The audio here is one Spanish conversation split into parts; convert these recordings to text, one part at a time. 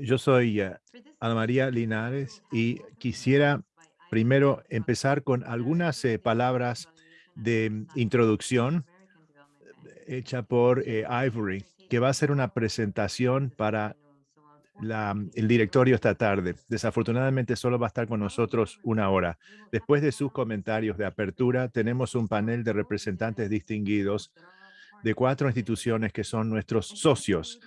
Yo soy uh, Ana María Linares y quisiera primero empezar con algunas eh, palabras de introducción hecha por eh, Ivory, que va a ser una presentación para la, el directorio esta tarde. Desafortunadamente solo va a estar con nosotros una hora. Después de sus comentarios de apertura, tenemos un panel de representantes distinguidos de cuatro instituciones que son nuestros socios.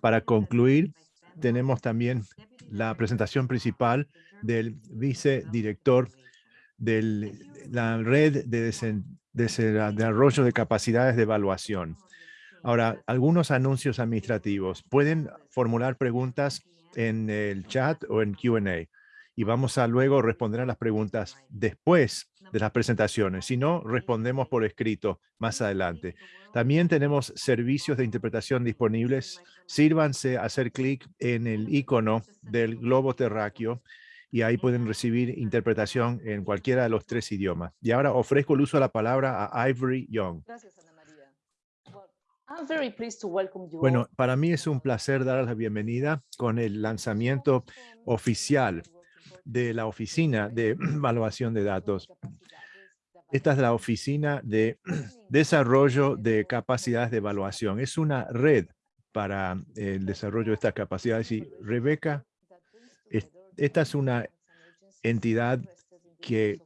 Para concluir, tenemos también la presentación principal del vicedirector de la red de desarrollo de capacidades de evaluación. Ahora, algunos anuncios administrativos. Pueden formular preguntas en el chat o en Q&A y vamos a luego responder a las preguntas después de las presentaciones. Si no, respondemos por escrito más adelante. También tenemos servicios de interpretación disponibles. Sírvanse a hacer clic en el icono del globo terráqueo y ahí pueden recibir interpretación en cualquiera de los tres idiomas. Y ahora ofrezco el uso de la palabra a Ivory Young. Bueno, para mí es un placer dar la bienvenida con el lanzamiento oficial de la Oficina de Evaluación de Datos. Esta es la Oficina de Desarrollo de Capacidades de Evaluación. Es una red para el desarrollo de estas capacidades. Y Rebeca, esta es una entidad que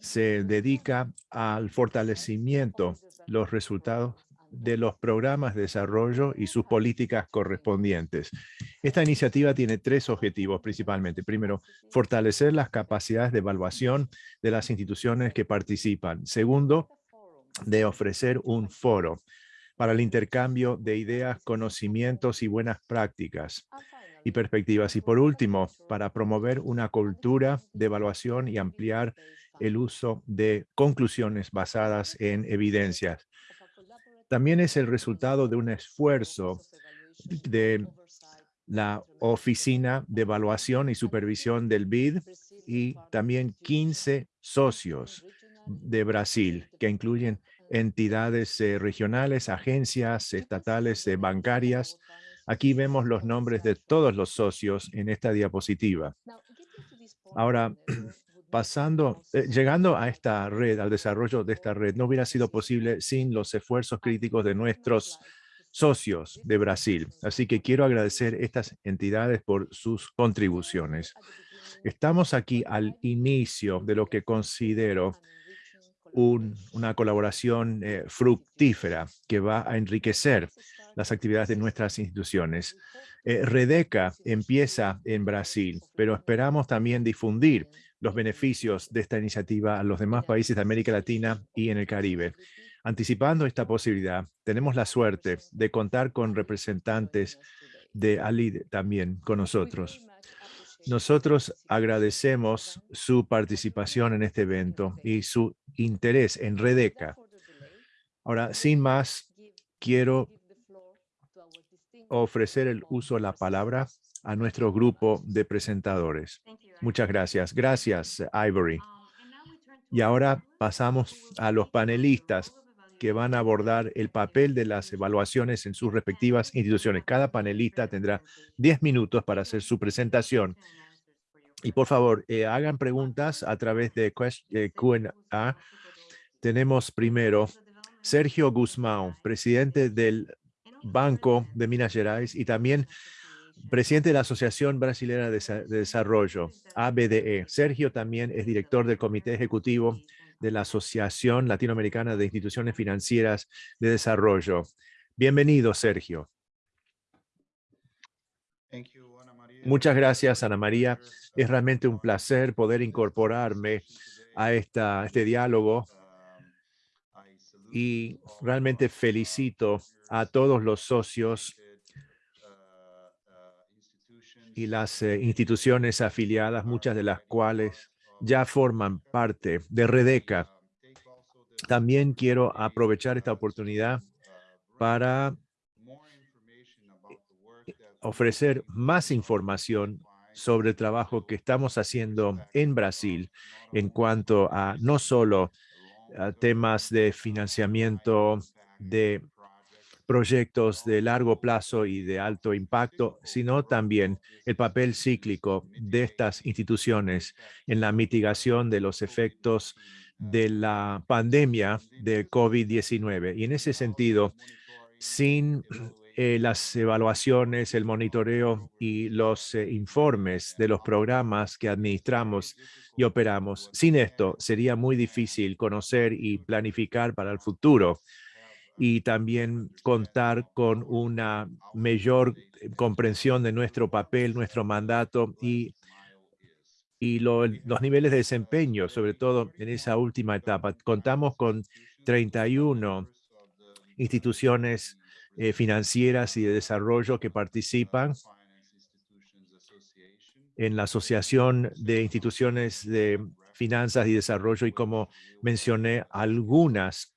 se dedica al fortalecimiento, los resultados de los programas de desarrollo y sus políticas correspondientes. Esta iniciativa tiene tres objetivos principalmente. Primero, fortalecer las capacidades de evaluación de las instituciones que participan. Segundo, de ofrecer un foro para el intercambio de ideas, conocimientos y buenas prácticas y perspectivas. Y por último, para promover una cultura de evaluación y ampliar el uso de conclusiones basadas en evidencias también es el resultado de un esfuerzo de la Oficina de Evaluación y Supervisión del BID y también 15 socios de Brasil, que incluyen entidades eh, regionales, agencias estatales eh, bancarias. Aquí vemos los nombres de todos los socios en esta diapositiva. Ahora, pasando, eh, llegando a esta red, al desarrollo de esta red, no hubiera sido posible sin los esfuerzos críticos de nuestros socios de Brasil. Así que quiero agradecer estas entidades por sus contribuciones. Estamos aquí al inicio de lo que considero una colaboración eh, fructífera que va a enriquecer las actividades de nuestras instituciones. Eh, Redeca empieza en Brasil, pero esperamos también difundir los beneficios de esta iniciativa a los demás países de América Latina y en el Caribe. Anticipando esta posibilidad, tenemos la suerte de contar con representantes de ALID también con nosotros. Nosotros agradecemos su participación en este evento y su interés en Redeca. Ahora, sin más, quiero ofrecer el uso de la palabra a nuestro grupo de presentadores. Muchas gracias. Gracias, Ivory. Y ahora pasamos a los panelistas que van a abordar el papel de las evaluaciones en sus respectivas instituciones. Cada panelista tendrá 10 minutos para hacer su presentación. Y por favor, eh, hagan preguntas a través de Q&A. Tenemos primero Sergio Guzmán, presidente del Banco de Minas Gerais y también presidente de la Asociación Brasilera de Desarrollo, ABDE. Sergio también es director del Comité Ejecutivo de la Asociación Latinoamericana de Instituciones Financieras de Desarrollo. Bienvenido, Sergio. Muchas gracias, Ana María. Es realmente un placer poder incorporarme a esta, este diálogo y realmente felicito a todos los socios y las eh, instituciones afiliadas, muchas de las cuales ya forman parte de Redeca. También quiero aprovechar esta oportunidad para ofrecer más información sobre el trabajo que estamos haciendo en Brasil en cuanto a no solo a temas de financiamiento de proyectos de largo plazo y de alto impacto, sino también el papel cíclico de estas instituciones en la mitigación de los efectos de la pandemia de COVID-19. Y en ese sentido, sin eh, las evaluaciones, el monitoreo y los eh, informes de los programas que administramos y operamos. Sin esto, sería muy difícil conocer y planificar para el futuro y también contar con una mayor eh, comprensión de nuestro papel, nuestro mandato y, y los niveles de desempeño, sobre todo en esa última etapa. Contamos con 31 instituciones eh, financieras y de desarrollo que participan en la Asociación de Instituciones de Finanzas y Desarrollo y como mencioné, algunas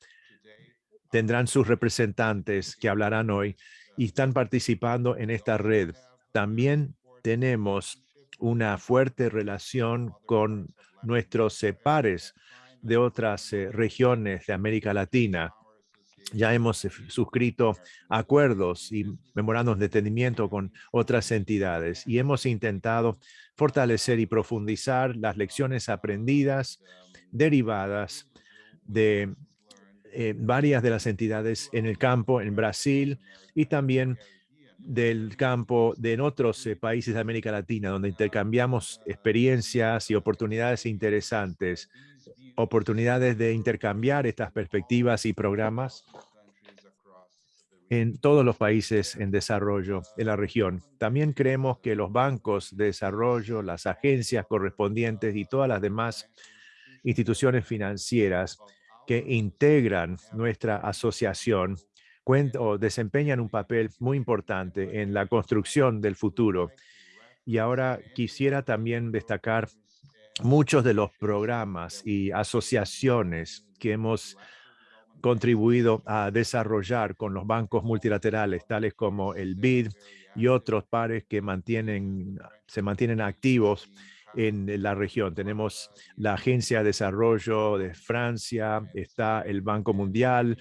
tendrán sus representantes que hablarán hoy y están participando en esta red. También tenemos una fuerte relación con nuestros pares de otras eh, regiones de América Latina ya hemos eh, suscrito acuerdos y memorandos de entendimiento con otras entidades y hemos intentado fortalecer y profundizar las lecciones aprendidas derivadas de eh, varias de las entidades en el campo en Brasil y también del campo de en otros eh, países de América Latina, donde intercambiamos experiencias y oportunidades interesantes oportunidades de intercambiar estas perspectivas y programas en todos los países en desarrollo de la región. También creemos que los bancos de desarrollo, las agencias correspondientes y todas las demás instituciones financieras que integran nuestra asociación o desempeñan un papel muy importante en la construcción del futuro. Y ahora quisiera también destacar muchos de los programas y asociaciones que hemos contribuido a desarrollar con los bancos multilaterales, tales como el BID y otros pares que mantienen, se mantienen activos en la región. Tenemos la Agencia de Desarrollo de Francia, está el Banco Mundial,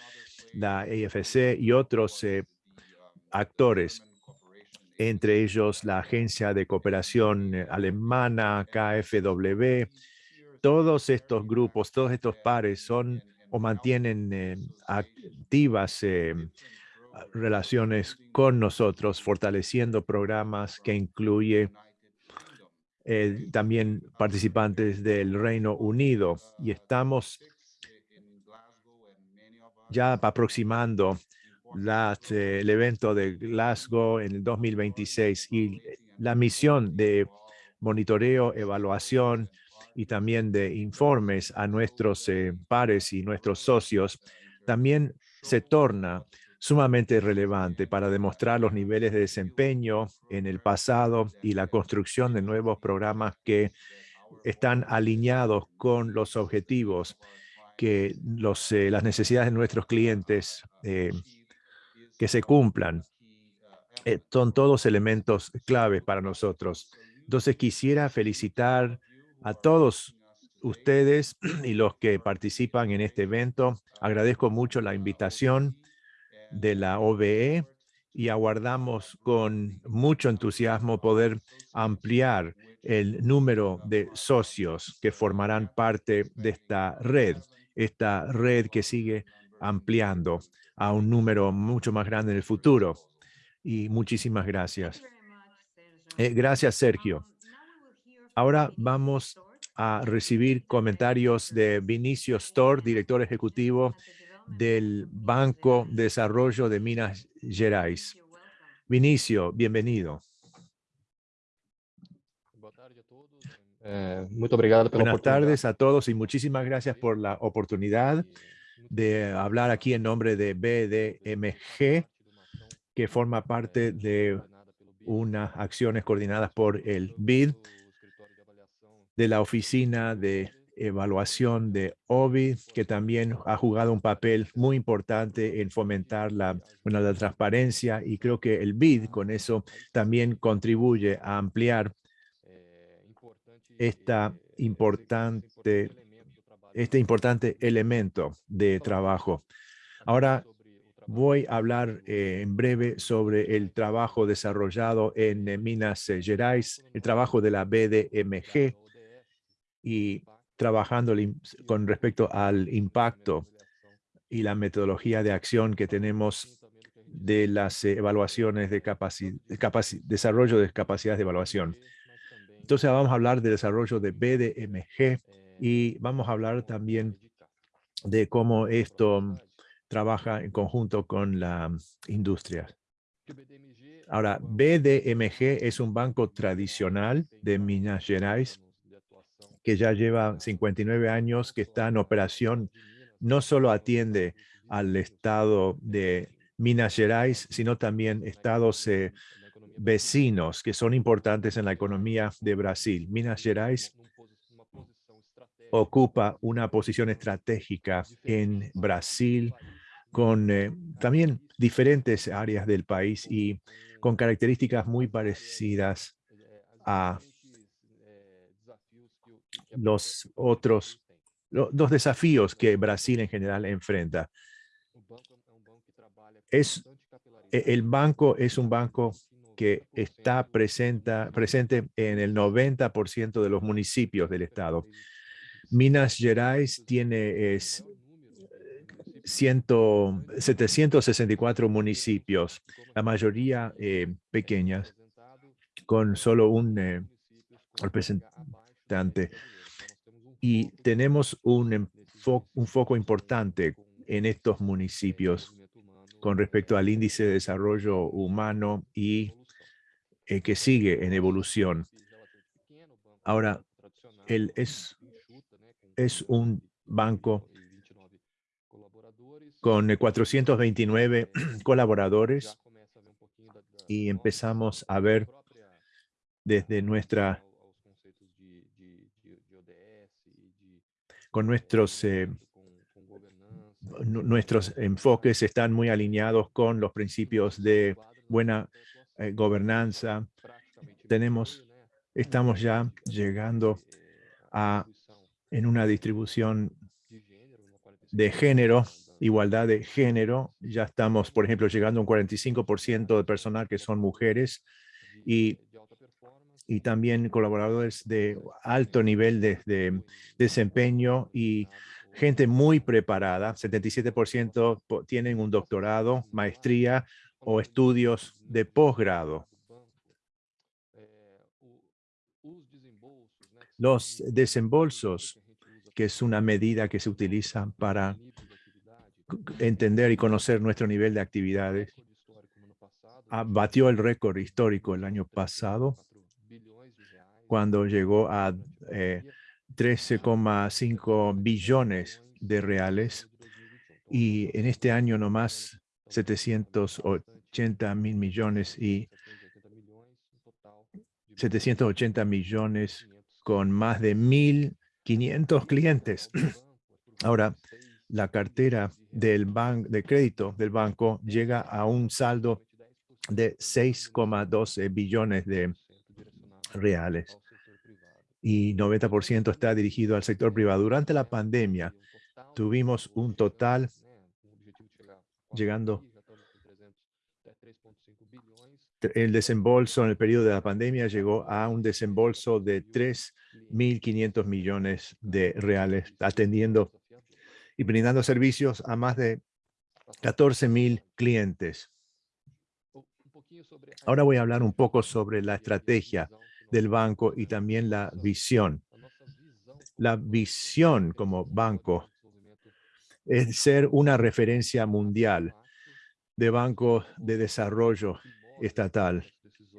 la AFC y otros eh, actores entre ellos la Agencia de Cooperación eh, Alemana, KfW. Todos estos grupos, todos estos pares son o mantienen eh, activas eh, relaciones con nosotros, fortaleciendo programas que incluye también participantes del Reino Unido. Y estamos ya aproximando eh, el evento de Glasgow en el 2026 y la misión de monitoreo, evaluación y también de informes a nuestros eh, pares y nuestros socios también se torna sumamente relevante para demostrar los niveles de desempeño en el pasado y la construcción de nuevos programas que están alineados con los objetivos que los, eh, las necesidades de nuestros clientes que se cumplan. Eh, son todos elementos claves para nosotros. Entonces quisiera felicitar a todos ustedes y los que participan en este evento. Agradezco mucho la invitación de la OBE y aguardamos con mucho entusiasmo poder ampliar el número de socios que formarán parte de esta red, esta red que sigue ampliando a un número mucho más grande en el futuro. Y muchísimas gracias. Eh, gracias, Sergio. Ahora vamos a recibir comentarios de Vinicio Store, director ejecutivo del Banco de Desarrollo de Minas Gerais. Vinicio, bienvenido. Eh, Buenas tardes a todos y muchísimas gracias por la oportunidad de hablar aquí en nombre de BDMG, que forma parte de unas acciones coordinadas por el BID, de la Oficina de Evaluación de OBI, que también ha jugado un papel muy importante en fomentar la, la transparencia y creo que el BID con eso también contribuye a ampliar esta importante este importante elemento de trabajo. Ahora Voy a hablar eh, en breve sobre el trabajo desarrollado en eh, Minas Gerais, el trabajo de la BDMG y trabajando con respecto al impacto y la metodología de acción que tenemos de las evaluaciones de desarrollo de capacidades de evaluación. Entonces vamos a hablar del desarrollo de BDMG y vamos a hablar también de cómo esto trabaja en conjunto con la industria. Ahora, BDMG es un banco tradicional de Minas Gerais que ya lleva 59 años, que está en operación, no solo atiende al estado de Minas Gerais, sino también estados eh, vecinos que son importantes en la economía de Brasil. Minas Gerais ocupa una posición estratégica en Brasil con eh, también diferentes áreas del país y con características muy parecidas a los otros, los desafíos que Brasil en general enfrenta. Es, e, el banco es un banco que está presenta, presente en el 90% de los municipios del estado. Minas Gerais tiene es, 764 municipios, la mayoría eh, pequeñas, con solo un eh, representante y tenemos un, un foco importante en estos municipios con respecto al índice de desarrollo humano y eh, que sigue en evolución. Ahora, él es, es un banco con 429 colaboradores y empezamos a ver desde nuestra con nuestros, eh, nuestros enfoques están muy alineados con los principios de buena eh, gobernanza. Tenemos, estamos ya llegando a en una distribución de género, igualdad de género. Ya estamos, por ejemplo, llegando a un 45% de personal que son mujeres y y también colaboradores de alto nivel de, desempeño y gente muy preparada. 77% tienen un doctorado, maestría o estudios de posgrado. Los desembolsos, que es una medida que se utiliza para entender y conocer nuestro nivel de actividades, batió el récord histórico el año pasado cuando llegó a 13,5 eh, billones de reales y en este año nomás 780 mil millones y 780 millones con más de 1.500 clientes. Ahora, la cartera del banco de crédito del banco llega a un saldo de 6,12 billones de reales y 90% está dirigido al sector privado. Durante la pandemia tuvimos un total llegando el desembolso en el periodo de la pandemia llegó a un desembolso de 3.500 millones de reales, atendiendo y brindando servicios a más de 14.000 clientes. Ahora voy a hablar un poco sobre la estrategia del banco y también la visión. La visión como banco es ser una referencia mundial de bancos de desarrollo estatal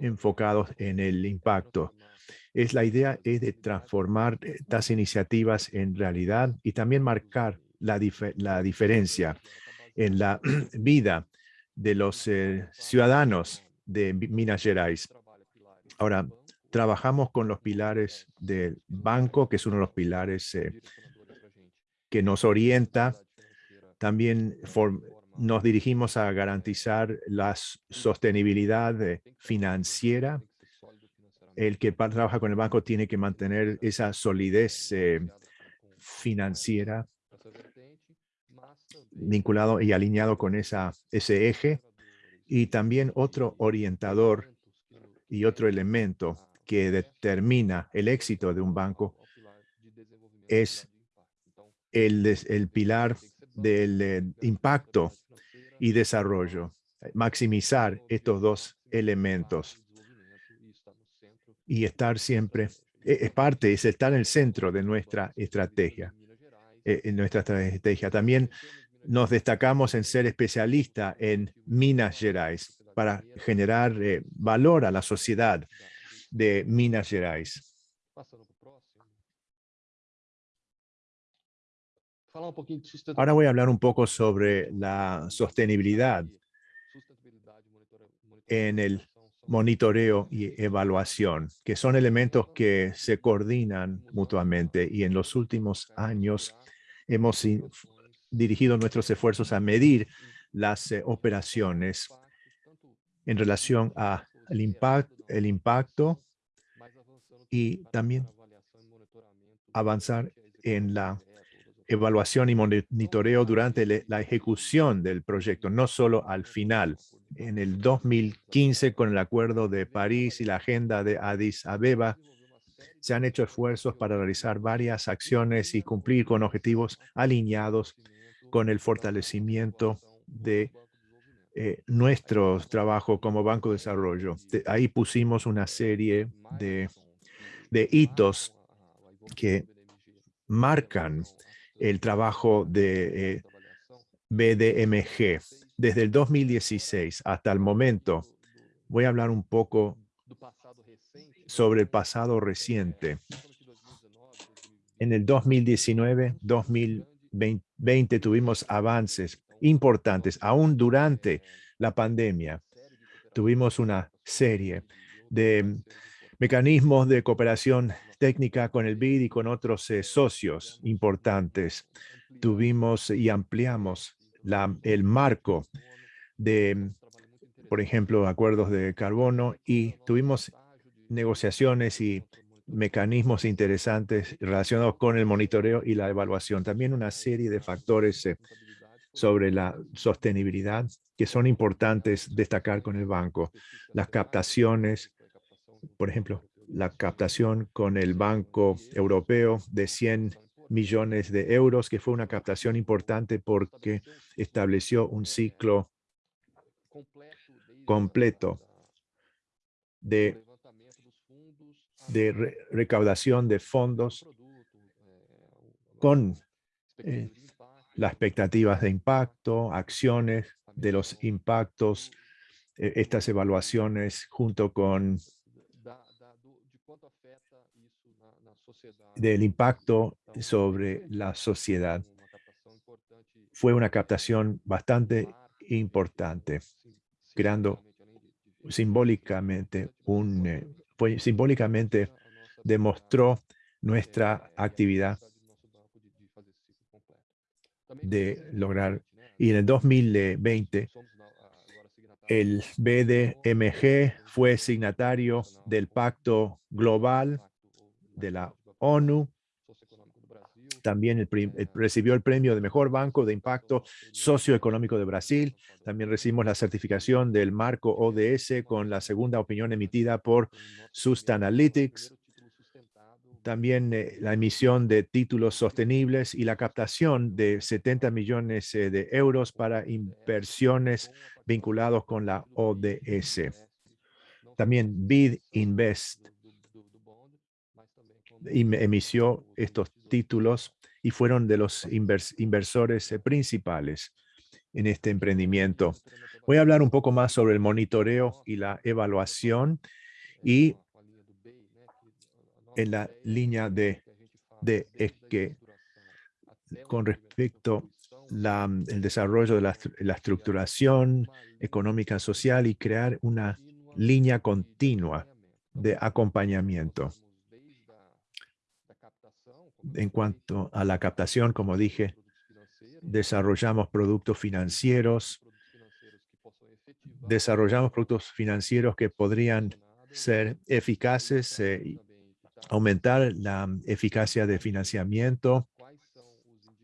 enfocados en el impacto. Es la idea es de transformar estas iniciativas en realidad y también marcar la, la diferencia en la vida de los eh, ciudadanos de Minas Gerais. Ahora, trabajamos con los pilares del banco, que es uno de los pilares eh, que nos orienta. También nos dirigimos a garantizar la sostenibilidad financiera. El que trabaja con el banco tiene que mantener esa solidez eh, financiera. vinculado y alineado con esa, ese eje. Y también otro orientador y otro elemento que determina el éxito de un banco es el, el pilar del eh, impacto y desarrollo. Maximizar estos dos elementos y estar siempre, e, es parte, es estar en el centro de nuestra estrategia. Eh, en nuestra estrategia. También nos destacamos en ser especialista en Minas Gerais para generar eh, valor a la sociedad de Minas Gerais. Ahora voy a hablar un poco sobre la sostenibilidad en el monitoreo y evaluación, que son elementos que se coordinan mutuamente. Y en los últimos años hemos dirigido nuestros esfuerzos a medir las eh, operaciones en relación a el, impact, el impacto y también avanzar en la evaluación y monitoreo durante la ejecución del proyecto, no solo al final. En el 2015, con el Acuerdo de París y la Agenda de Addis Abeba, se han hecho esfuerzos para realizar varias acciones y cumplir con objetivos alineados con el fortalecimiento de eh, nuestro trabajo como Banco de Desarrollo. ahí pusimos una serie de, hitos que marcan el trabajo de eh, BDMG. Desde el 2016 hasta el momento, voy a hablar un poco sobre el pasado reciente. En el 2019, 2020 tuvimos avances importantes, aún durante la pandemia. Tuvimos una serie de mecanismos de cooperación técnica con el BID y con otros eh, socios importantes. Tuvimos y ampliamos el marco de, por ejemplo, acuerdos de carbono y tuvimos negociaciones y mecanismos interesantes relacionados con el monitoreo y la evaluación. También una serie de factores eh, sobre la sostenibilidad que son importantes destacar con el banco. Las captaciones, por ejemplo, la captación con el Banco Europeo de 100 millones de euros, que fue una captación importante porque estableció un ciclo completo de de recaudación de fondos con eh, las expectativas de impacto, acciones de los impactos, eh, estas evaluaciones junto con del impacto sobre la sociedad. Fue una captación bastante importante, creando simbólicamente un, eh, simbólicamente demostró nuestra actividad de lograr. Y en el 2020, el BDMG fue signatario del Pacto Global de la ONU. También recibió el premio de Mejor Banco de Impacto Socioeconómico de Brasil. También recibimos la certificación del marco ODS con la segunda opinión emitida por Sustainalytics. También eh, la emisión de títulos sostenibles y la captación de 70 millones eh, de euros para inversiones vinculados con la ODS. También BID Invest emitió estos títulos y fueron de los inversores eh, principales en este emprendimiento. Voy a hablar un poco más sobre el monitoreo y la evaluación y en la línea de, de es que con respecto al desarrollo de la, la, estructuración económica social y crear una línea continua de acompañamiento. En cuanto a la captación, como dije, desarrollamos productos financieros, desarrollamos productos financieros que podrían ser eficaces eh, aumentar la eficacia de financiamiento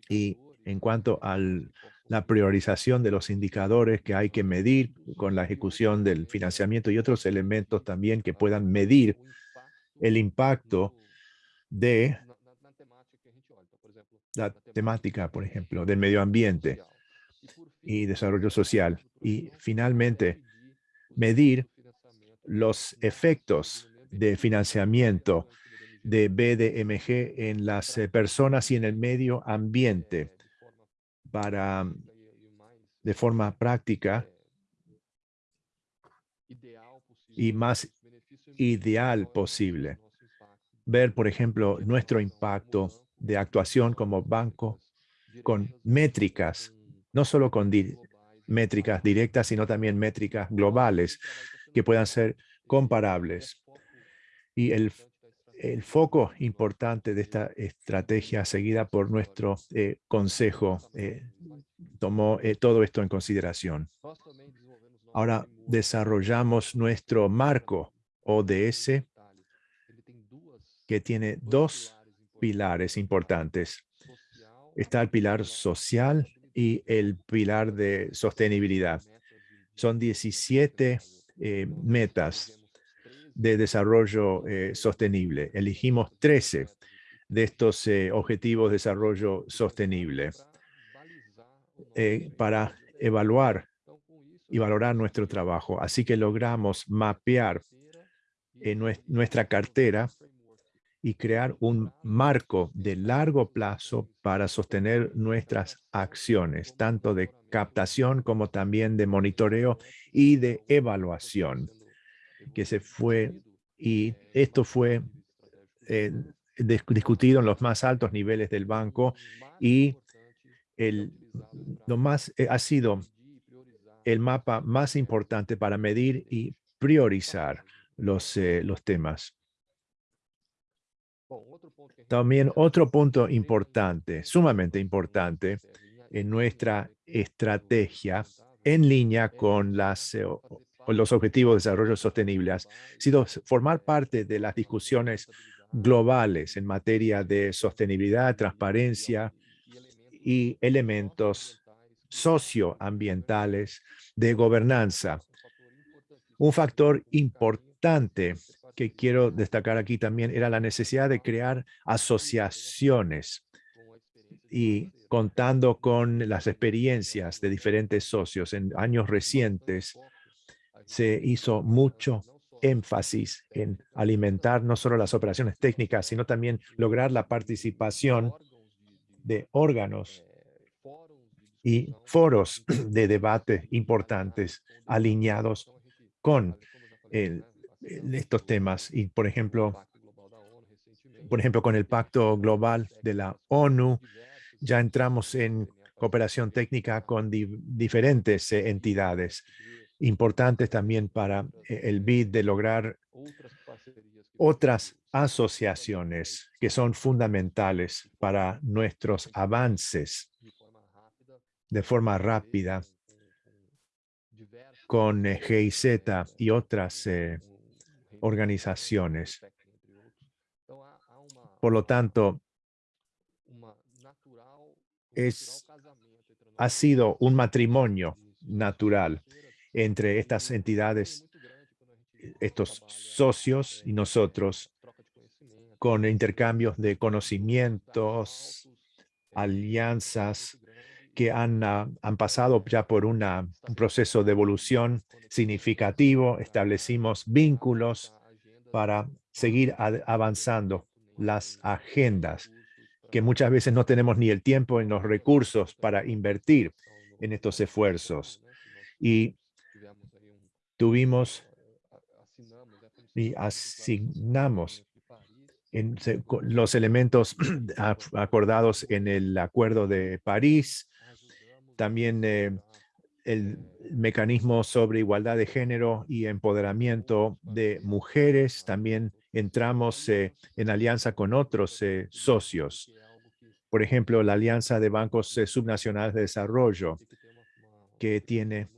y en cuanto al la priorización de los indicadores que hay que medir con la ejecución del financiamiento y otros elementos también que puedan medir el impacto de la temática, por ejemplo, del medio ambiente y desarrollo social. Y finalmente, medir los efectos de financiamiento de BDMG en las eh, personas y en el medio ambiente para, de forma práctica y más ideal posible. Ver, por ejemplo, nuestro impacto de actuación como banco con métricas, no solo con métricas directas, sino también métricas globales que puedan ser comparables. Y el, el foco importante de esta estrategia seguida por nuestro eh, consejo eh, tomó eh, todo esto en consideración. Ahora desarrollamos nuestro marco ODS que tiene dos pilares importantes. Está el pilar social y el pilar de sostenibilidad. Son 17 eh, metas de desarrollo eh, sostenible. Elegimos 13 de estos eh, objetivos de desarrollo sostenible para evaluar y valorar nuestro trabajo. Así que logramos mapear nuestra cartera y crear un marco de largo plazo para sostener nuestras acciones, tanto de captación como también de monitoreo y de evaluación, que se fue, y esto fue eh, discutido en los más altos niveles del banco y el, lo más, eh, ha sido el mapa más importante para medir y priorizar los, eh, los temas. También otro punto importante, sumamente importante, en nuestra estrategia en línea con, las, eh, los objetivos de desarrollo sostenible sido formar parte de las discusiones globales en materia de sostenibilidad, transparencia y elementos socioambientales de gobernanza. Un factor importante que quiero destacar aquí también era la necesidad de crear asociaciones y contando con las experiencias de diferentes socios en años recientes, se hizo mucho énfasis en alimentar no solo las operaciones técnicas, sino también lograr la participación de órganos y foros de debate importantes alineados con estos temas. Y, por ejemplo, por ejemplo, con el Pacto Global de la ONU, ya entramos en cooperación técnica con diferentes eh, entidades importantes también para eh, el BID de lograr otras asociaciones que son fundamentales para nuestros avances de forma rápida. con eh, GIZ y otras organizaciones. Por lo tanto, es, ha sido un matrimonio natural entre estas entidades, estos socios y nosotros, con intercambios de conocimientos, alianzas que han, ah, han pasado ya por un proceso de evolución significativo, establecimos vínculos para seguir avanzando las agendas, que muchas veces no tenemos ni el tiempo ni los recursos para invertir en estos esfuerzos. Y tuvimos y asignamos en los elementos acordados en el Acuerdo de París, también eh, el mecanismo sobre igualdad de género y empoderamiento de mujeres. También entramos eh, en alianza con otros eh, socios. Por ejemplo, la Alianza de Bancos Subnacionales de Desarrollo, que tiene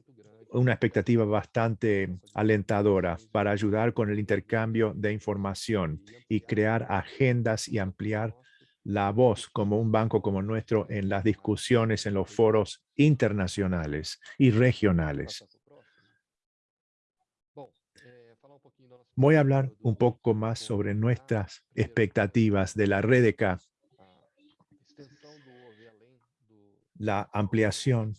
una expectativa bastante alentadora para ayudar con el intercambio de información y crear agendas y ampliar la voz como un banco como nuestro en las discusiones en los foros internacionales y regionales. Voy a hablar un poco más sobre nuestras expectativas de la red K. La ampliación,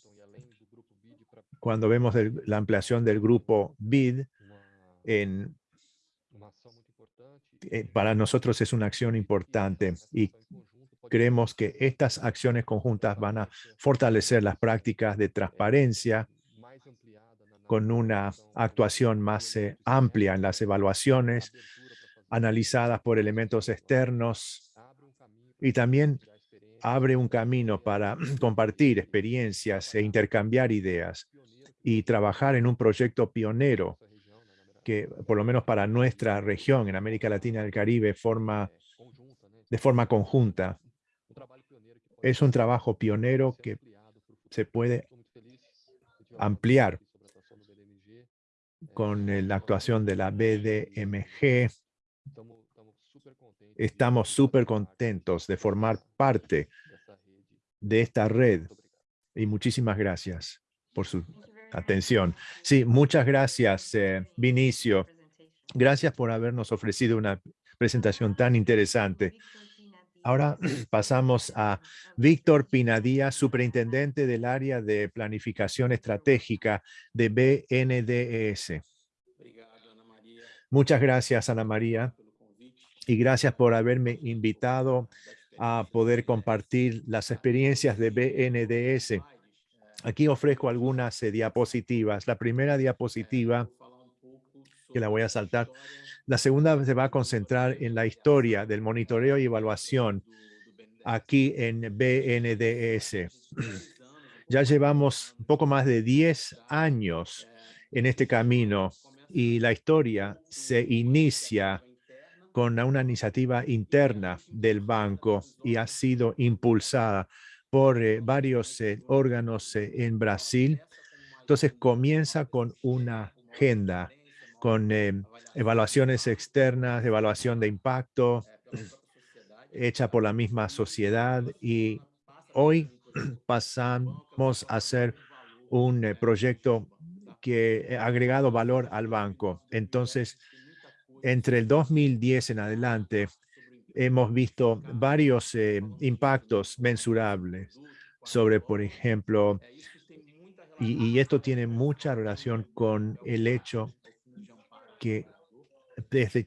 cuando vemos la ampliación del grupo BID, en, eh, para nosotros es una acción importante y creemos que estas acciones conjuntas van a fortalecer las prácticas de transparencia con una actuación más eh, amplia en las evaluaciones analizadas por elementos externos y también abre un camino para compartir experiencias e intercambiar ideas y trabajar en un proyecto pionero que, por lo menos para nuestra región, en América Latina y el Caribe, forma, de forma conjunta. Es un trabajo pionero que se puede ampliar con la actuación de la BDMG. Estamos súper contentos de formar parte de esta red y muchísimas gracias por su atención. Sí, muchas gracias, eh, Vinicio. Gracias por habernos ofrecido una presentación tan interesante. Ahora pasamos a Víctor Pinadía, superintendente del área de planificación estratégica de BNDES. Muchas gracias, Ana María, y gracias por haberme invitado a poder compartir las experiencias de BNDES. Aquí ofrezco algunas eh, diapositivas. La primera diapositiva, que la voy a saltar, la segunda se va a concentrar en la historia del monitoreo y evaluación aquí en BNDES. Ya llevamos un poco más de 10 años en este camino y la historia se inicia con una iniciativa interna del banco y ha sido impulsada por eh, varios eh, órganos en Brasil. Entonces comienza con una agenda con eh, evaluaciones externas, evaluación de impacto, hecha por la misma sociedad y hoy pasamos a hacer un eh, proyecto que ha agregado valor al banco. Entonces, entre el 2010 en adelante, hemos visto varios eh, impactos mensurables sobre, por ejemplo, y, esto tiene mucha relación con el hecho que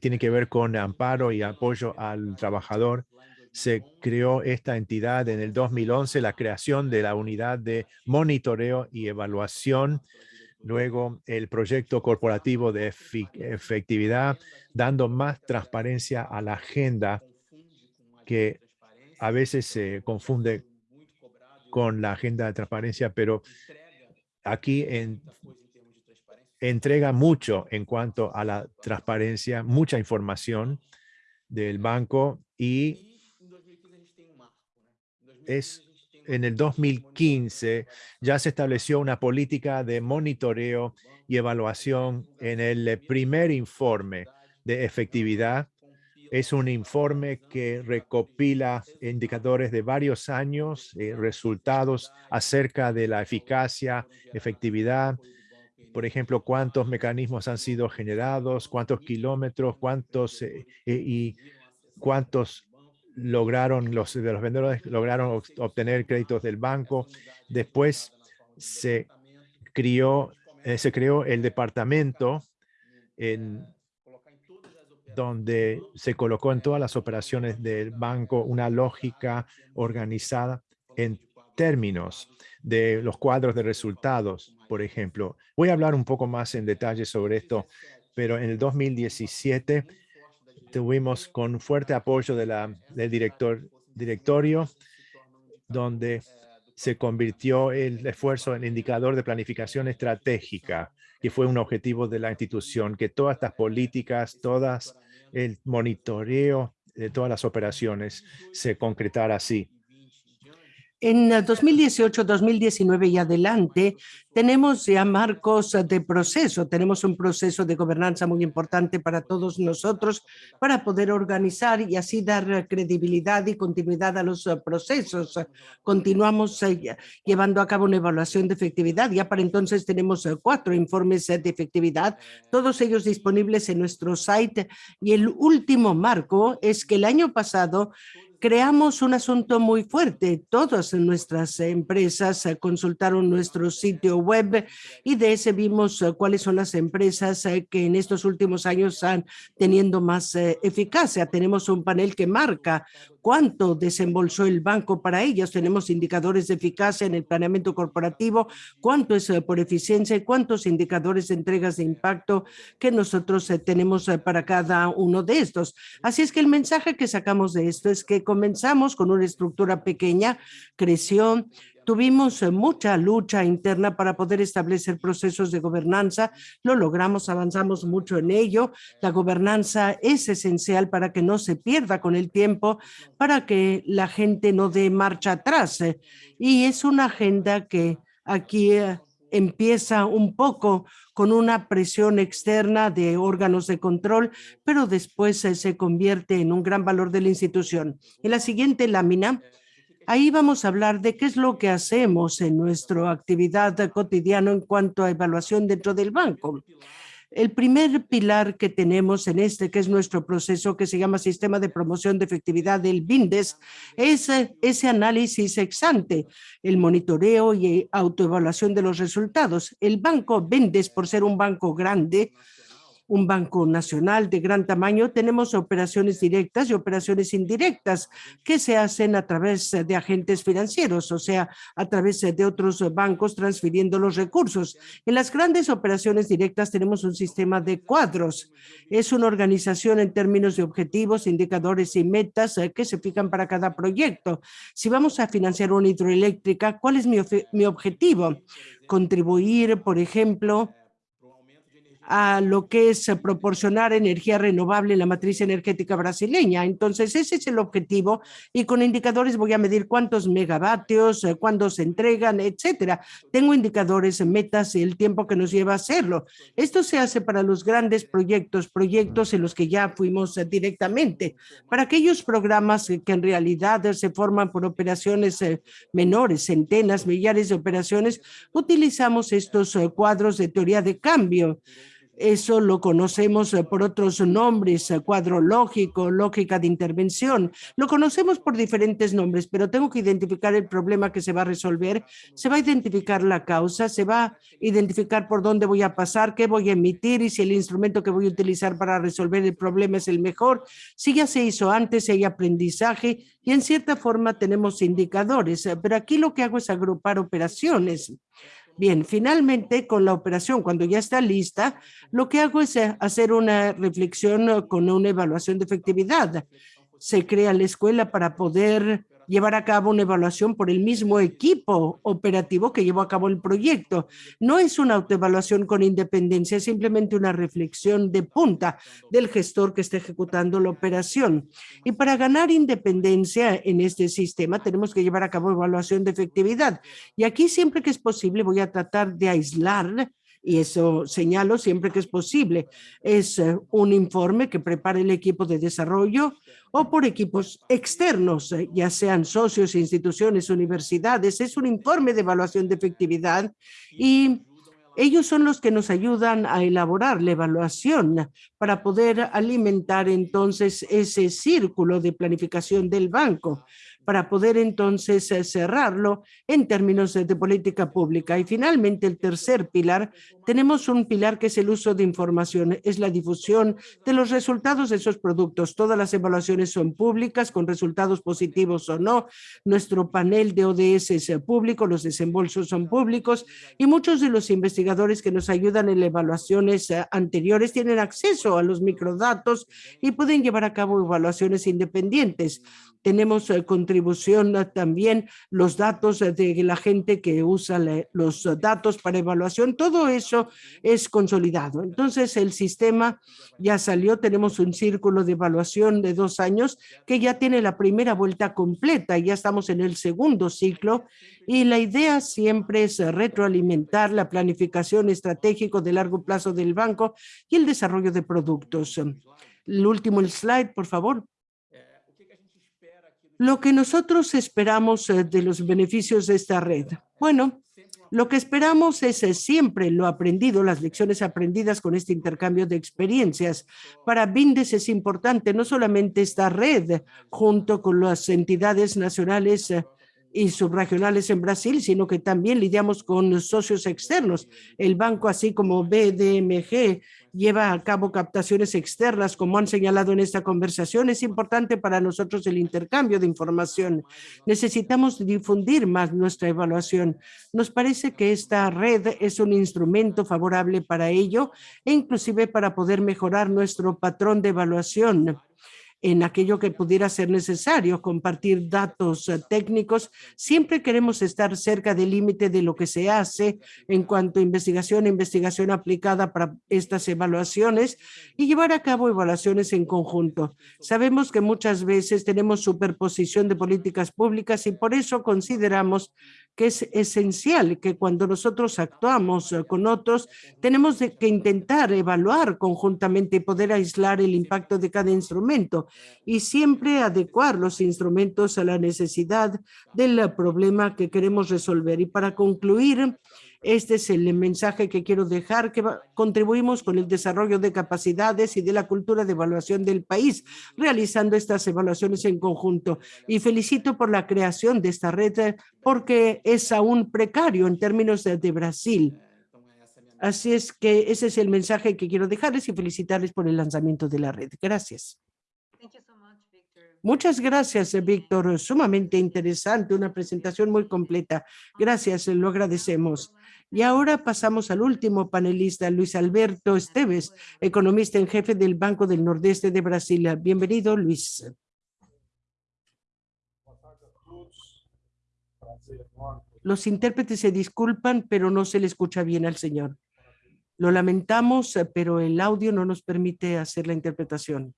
tiene que ver con amparo y apoyo al trabajador. Se creó esta entidad en el 2011, la creación de la unidad de monitoreo y evaluación, luego el proyecto corporativo de efectividad, dando más transparencia a la agenda que a veces se confunde con la agenda de transparencia, pero aquí en, entrega mucho en cuanto a la transparencia, mucha información del banco y es en el 2015 ya se estableció una política de monitoreo y evaluación en el primer informe de efectividad. Es un informe que recopila indicadores de varios años, eh, resultados acerca de la eficacia, efectividad, por ejemplo, cuántos mecanismos han sido generados, cuántos kilómetros, cuántos eh, eh, y cuántos lograron los de los vendedores lograron obtener créditos del banco. Después se crió se creó el departamento en donde se colocó en todas las operaciones del banco una lógica organizada en términos de los cuadros de resultados, por ejemplo. Voy a hablar un poco más en detalle sobre esto, pero en el 2017 tuvimos con fuerte apoyo de la, del director, directorio, donde se convirtió el esfuerzo en indicador de planificación estratégica, que fue un objetivo de la institución, que todas estas políticas, todas el monitoreo de todas las operaciones se concretara así. En 2018, 2019 y adelante tenemos ya marcos de proceso, tenemos un proceso de gobernanza muy importante para todos nosotros para poder organizar y así dar credibilidad y continuidad a los procesos. Continuamos eh, llevando a cabo una evaluación de efectividad, ya para entonces tenemos eh, cuatro informes de efectividad, todos ellos disponibles en nuestro site. Y el último marco es que el año pasado creamos un asunto muy fuerte. Todas nuestras empresas eh, consultaron nuestro sitio web y de ese vimos eh, cuáles son las empresas eh, que en estos últimos años están teniendo más eficacia. Tenemos un panel que marca cuánto desembolsó el banco para ellos. Tenemos indicadores de eficacia en el planeamiento corporativo, cuánto es por eficiencia y cuántos indicadores de entregas de impacto que nosotros tenemos para cada uno de estos. Así es que el mensaje que sacamos de esto es que comenzamos con una estructura pequeña, creció, Tuvimos eh, mucha lucha interna para poder establecer procesos de gobernanza, lo logramos, avanzamos mucho en ello. La gobernanza es esencial para que no se pierda con el tiempo, para que la gente no dé marcha atrás. Eh, y es una agenda que aquí eh, empieza un poco con una presión externa de órganos de control, pero después se convierte en un gran valor de la institución. En la siguiente lámina, ahí vamos a hablar de qué es lo que hacemos en nuestra actividad cotidiana en cuanto a evaluación dentro del banco. El primer pilar que tenemos en este, que es nuestro proceso que se llama Sistema de Promoción de Efectividad del BINDES, es eh, ese análisis ex ante, el monitoreo y autoevaluación de los resultados. El banco BINDES, por ser un banco grande, un banco nacional de gran tamaño, tenemos operaciones directas y operaciones indirectas que se hacen a través de agentes financieros, o sea, a través de otros bancos transfiriendo los recursos. En las grandes operaciones directas tenemos un sistema de cuadros. Es una organización en términos de objetivos, indicadores y metas eh, que se fijan para cada proyecto. Si vamos a financiar una hidroeléctrica, ¿cuál es mi, mi objetivo? Contribuir, por ejemplo, a lo que es proporcionar energía renovable en la matriz energética brasileña. Entonces, ese es el objetivo y con indicadores voy a medir cuántos megavatios, eh, cuándo se entregan, etcétera. Tengo indicadores, metas y el tiempo que nos lleva a hacerlo. Esto se hace para los grandes proyectos, proyectos en los que ya fuimos eh, directamente. Para aquellos programas que en realidad se forman por operaciones eh, menores, centenas, millares de operaciones, utilizamos estos cuadros de teoría de cambio eso lo conocemos eh, por otros nombres, eh, cuadro lógico, lógica de intervención. Lo conocemos por diferentes nombres, pero tengo que identificar el problema que se va a resolver. Se va a identificar la causa, se va a identificar por dónde voy a pasar, qué voy a emitir y si el instrumento que voy a utilizar para resolver el problema es el mejor. Si ya se hizo antes, hay aprendizaje y en cierta forma tenemos indicadores, eh, pero aquí lo que hago es agrupar operaciones. Bien, finalmente con la operación, cuando ya está lista, lo que hago es eh, hacer una reflexión eh, con una evaluación de efectividad. Se crea la escuela para poder llevar a cabo una evaluación por el mismo equipo operativo que llevó a cabo el proyecto. No es una autoevaluación con independencia, es simplemente una reflexión de punta del gestor que está ejecutando la operación. Y para ganar independencia en este sistema tenemos que llevar a cabo evaluación de efectividad. Y aquí siempre que es posible voy a tratar de aislar y eso señalo siempre que es posible. Es eh, un informe que prepara el equipo de desarrollo o por equipos externos, eh, ya sean socios, instituciones, universidades. Es un informe de evaluación de efectividad y ellos son los que nos ayudan a elaborar la evaluación para poder alimentar entonces ese círculo de planificación del banco para poder entonces eh, cerrarlo en términos de, política pública. Y finalmente, el tercer pilar, tenemos un pilar que es el uso de información, es la difusión de los resultados de esos productos. Todas las evaluaciones son públicas, con resultados positivos o no. Nuestro panel de ODS es eh, público, los desembolsos son públicos y muchos de los investigadores que nos ayudan en evaluaciones eh, anteriores tienen acceso a los microdatos y pueden llevar a cabo evaluaciones independientes. Tenemos contribuciones contribución también los datos de la gente que usa los datos para evaluación, todo eso es consolidado. Entonces el sistema ya salió, tenemos un círculo de evaluación de dos años que ya tiene la primera vuelta completa, ya estamos en el segundo ciclo y la idea siempre es retroalimentar la planificación estratégica de largo plazo del banco y el desarrollo de productos. El último slide, por favor. Lo que nosotros esperamos eh, de los beneficios de esta red. Bueno, lo que esperamos es eh, siempre lo aprendido, las lecciones aprendidas con este intercambio de experiencias. Para BINDES es importante no solamente esta red junto con las entidades nacionales eh, y subregionales en Brasil, sino que también lidiamos con socios externos. El banco, así como BDMG, lleva a cabo captaciones externas, como han señalado en esta conversación. Es importante para nosotros el intercambio de información. Necesitamos difundir más nuestra evaluación. Nos parece que esta red es un instrumento favorable para ello e inclusive para poder mejorar nuestro patrón de evaluación en aquello que pudiera ser necesario, compartir datos eh, técnicos. Siempre queremos estar cerca del límite de lo que se hace en cuanto a investigación, investigación aplicada para estas evaluaciones y llevar a cabo evaluaciones en conjunto. Sabemos que muchas veces tenemos superposición de políticas públicas y por eso consideramos que es esencial que cuando nosotros actuamos eh, con otros, tenemos que intentar evaluar conjuntamente y poder aislar el impacto de cada instrumento y siempre adecuar los instrumentos a la necesidad del problema que queremos resolver. Y para concluir, este es el mensaje que quiero dejar, que contribuimos con el desarrollo de capacidades y de la cultura de evaluación del país, realizando estas evaluaciones en conjunto. Y felicito por la creación de esta red, porque es aún precario en términos de, de Brasil. Así es que ese es el mensaje que quiero dejarles y felicitarles por el lanzamiento de la red. Gracias. Muchas gracias, Víctor. Sumamente interesante, una presentación muy completa. Gracias, lo agradecemos. Y ahora pasamos al último panelista, Luis Alberto Esteves, economista en jefe del Banco del Nordeste de Brasil. Bienvenido, Luis. Los intérpretes se disculpan, pero no se le escucha bien al señor. Lo lamentamos, pero el audio no nos permite hacer la interpretación.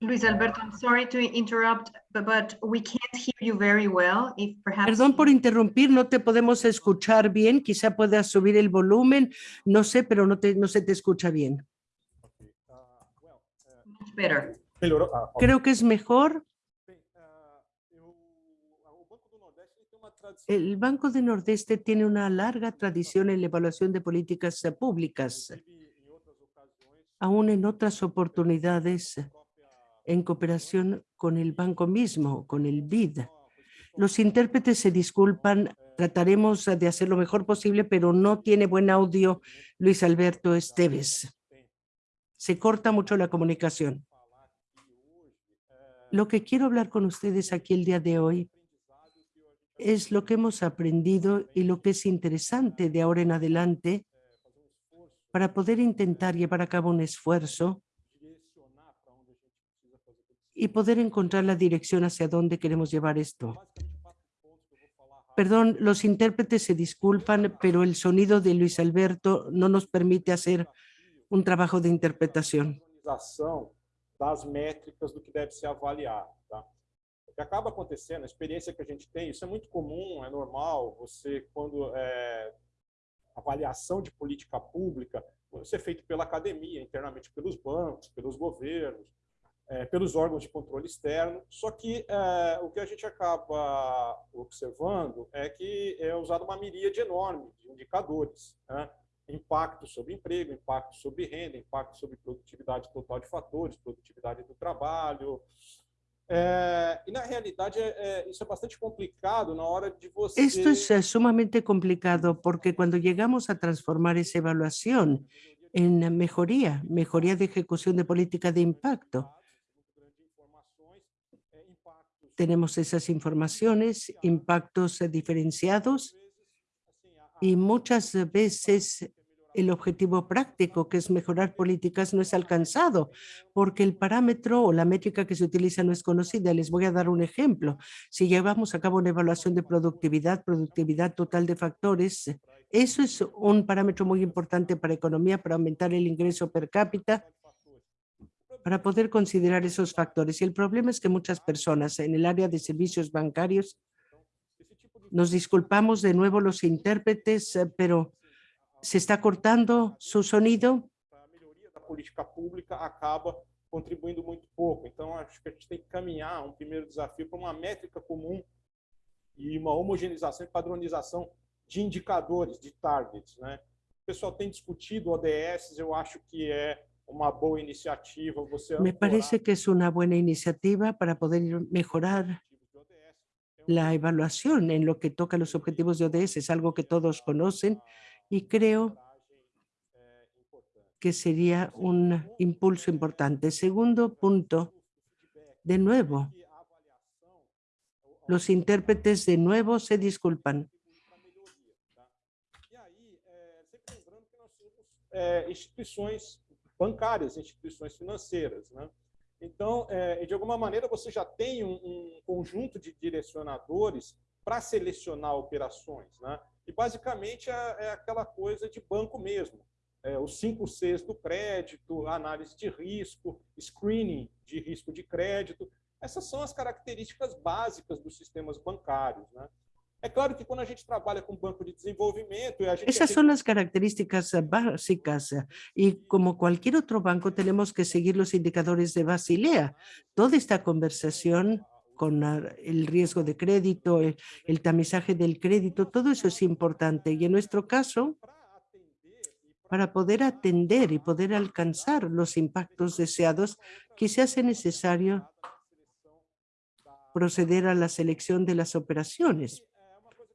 Luis Alberto, I'm sorry to interrupt, but we can't hear you very well. If perhaps Perdón por interrumpir, no te podemos escuchar bien. Quizá puedas subir el volumen, no sé, pero no, te, no se te escucha bien. Much better. Creo que es mejor. El Banco de Nordeste tiene una larga tradición en la evaluación de políticas públicas. Aún en otras oportunidades, en cooperación con el banco mismo, con el BID. Los intérpretes se disculpan, trataremos de hacer lo mejor posible, pero no tiene buen audio Luis Alberto Esteves. Se corta mucho la comunicación. Lo que quiero hablar con ustedes aquí el día de hoy es lo que hemos aprendido y lo que es interesante de ahora en adelante para poder intentar llevar a cabo un esfuerzo y poder encontrar la dirección hacia dónde queremos llevar esto. Perdón, los intérpretes se disculpan, pero el sonido de Luis Alberto no nos permite hacer un trabajo de interpretación. das métricas do que debe ser avaliado. Tá? O que acaba acontecendo, a experiência que a gente tem, isso é muito comum, é normal, você, quando é, avaliação de política pública, ser feito pela academia, internamente pelos bancos, pelos governos, é, pelos órgãos de controle externo. Só que é, o que a gente acaba observando é que é usada uma miríade enorme de indicadores. Né? Impacto sobre emprego, impacto sobre renda, impacto sobre produtividade total de fatores, produtividade do trabalho. É, e na realidade é, isso é bastante complicado na hora de você... Esto es sumamente complicado porque cuando llegamos a transformar esa evaluación en mejoría, mejoría de ejecución de política de impacto, Tenemos esas informaciones, impactos diferenciados y muchas veces el objetivo práctico, que es mejorar políticas, no es alcanzado porque el parámetro o la métrica que se utiliza no es conocida. Les voy a dar un ejemplo. Si llevamos a cabo una evaluación de productividad, productividad total de factores, eso es un parámetro muy importante para economía, para aumentar el ingreso per cápita, para poder considerar esos factores. Y el problema es que muchas personas en el área de servicios bancarios, nos disculpamos de nuevo los intérpretes, eh, pero se está cortando su sonido. A política pública acaba contribuindo muito pouco. Então, acho que a gente tem que caminhar um primeiro desafio para uma métrica comum e uma homogeneização e padronização de indicadores, de targets. Né? O pessoal tem discutido ODS, eu acho que é uma boa iniciativa. Você Me parece que es una buena iniciativa para poder mejorar la evaluación en lo que toca los objetivos de ODS. Es algo que todos conocen y creo que sería un impulso importante. Segundo punto, de nuevo, los intérpretes de nuevo se disculpan. instituições bancárias, instituições financeiras. Né? Então, é, de alguma maneira, você já tem um, um conjunto de direcionadores para selecionar operações. Né? E, basicamente, é, é, aquela coisa de banco mesmo. É, os cinco Cs do crédito, análise de risco, screening de risco de crédito. Essas são as características básicas dos sistemas bancários. Né? É claro que quando a gente trabalha com banco de desenvolvimento... A gente Esas son las características básicas y como cualquier otro banco tenemos que seguir los indicadores de Basilea. Toda esta conversación con el riesgo de crédito, el, tamizaje del crédito, todo eso es importante. Y en nuestro caso, para poder atender y poder alcanzar los impactos deseados, quizás sea necesario proceder a la selección de las operaciones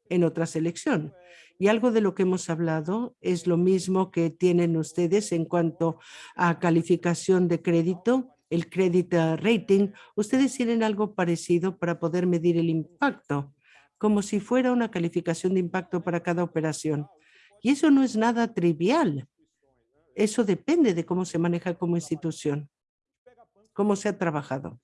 en otra selección. Y algo de lo que hemos hablado es lo mismo que tienen ustedes en cuanto a calificación de crédito, el credit rating. Ustedes tienen algo parecido para poder medir el impacto, como si fuera una calificación de impacto para cada operación. Y eso no es nada trivial. Eso depende de cómo se maneja como institución, cómo se ha trabajado.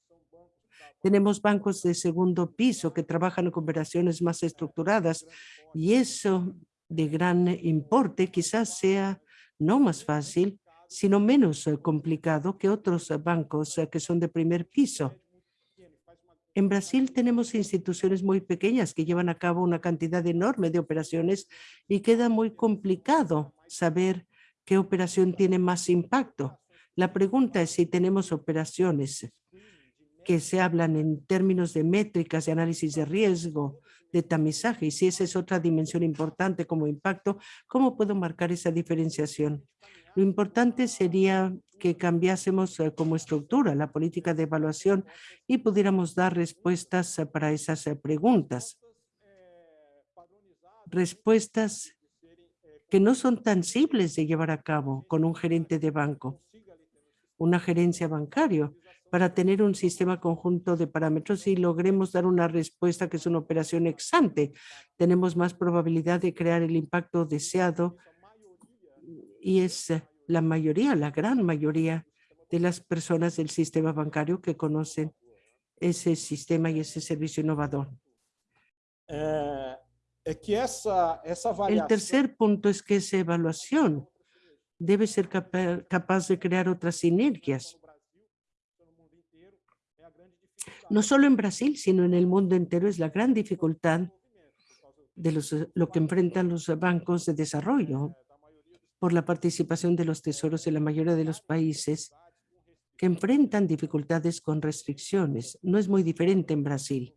Tenemos bancos de segundo piso que trabajan con operaciones más estructuradas y eso de gran importe quizás sea no más fácil, sino menos eh, complicado que otros bancos eh, que son de primer piso. En Brasil tenemos instituciones muy pequeñas que llevan a cabo una cantidad enorme de operaciones y queda muy complicado saber qué operación tiene más impacto. La pregunta es si tenemos operaciones que se hablan en términos de métricas, de análisis de riesgo, de tamizaje, y si esa es otra dimensión importante como impacto, ¿cómo puedo marcar esa diferenciación? Lo importante sería que cambiásemos eh, como estructura la política de evaluación y pudiéramos dar respuestas eh, para esas eh, preguntas. Respuestas que no son tan simples de llevar a cabo con un gerente de banco, una gerencia bancaria, para tener un sistema conjunto de parámetros y logremos dar una respuesta que es una operación exante. Tenemos más probabilidad de crear el impacto deseado y es la mayoría, la gran mayoría de las personas del sistema bancario que conocen ese sistema y ese servicio innovador. Eh, el tercer punto es que esa evaluación debe ser capaz de crear otras sinergias no solo en Brasil, sino en el mundo entero, es la gran dificultad de los, lo que enfrentan los bancos de desarrollo por la participación de los tesoros en la mayoría de los países que enfrentan dificultades con restricciones. No es muy diferente en Brasil.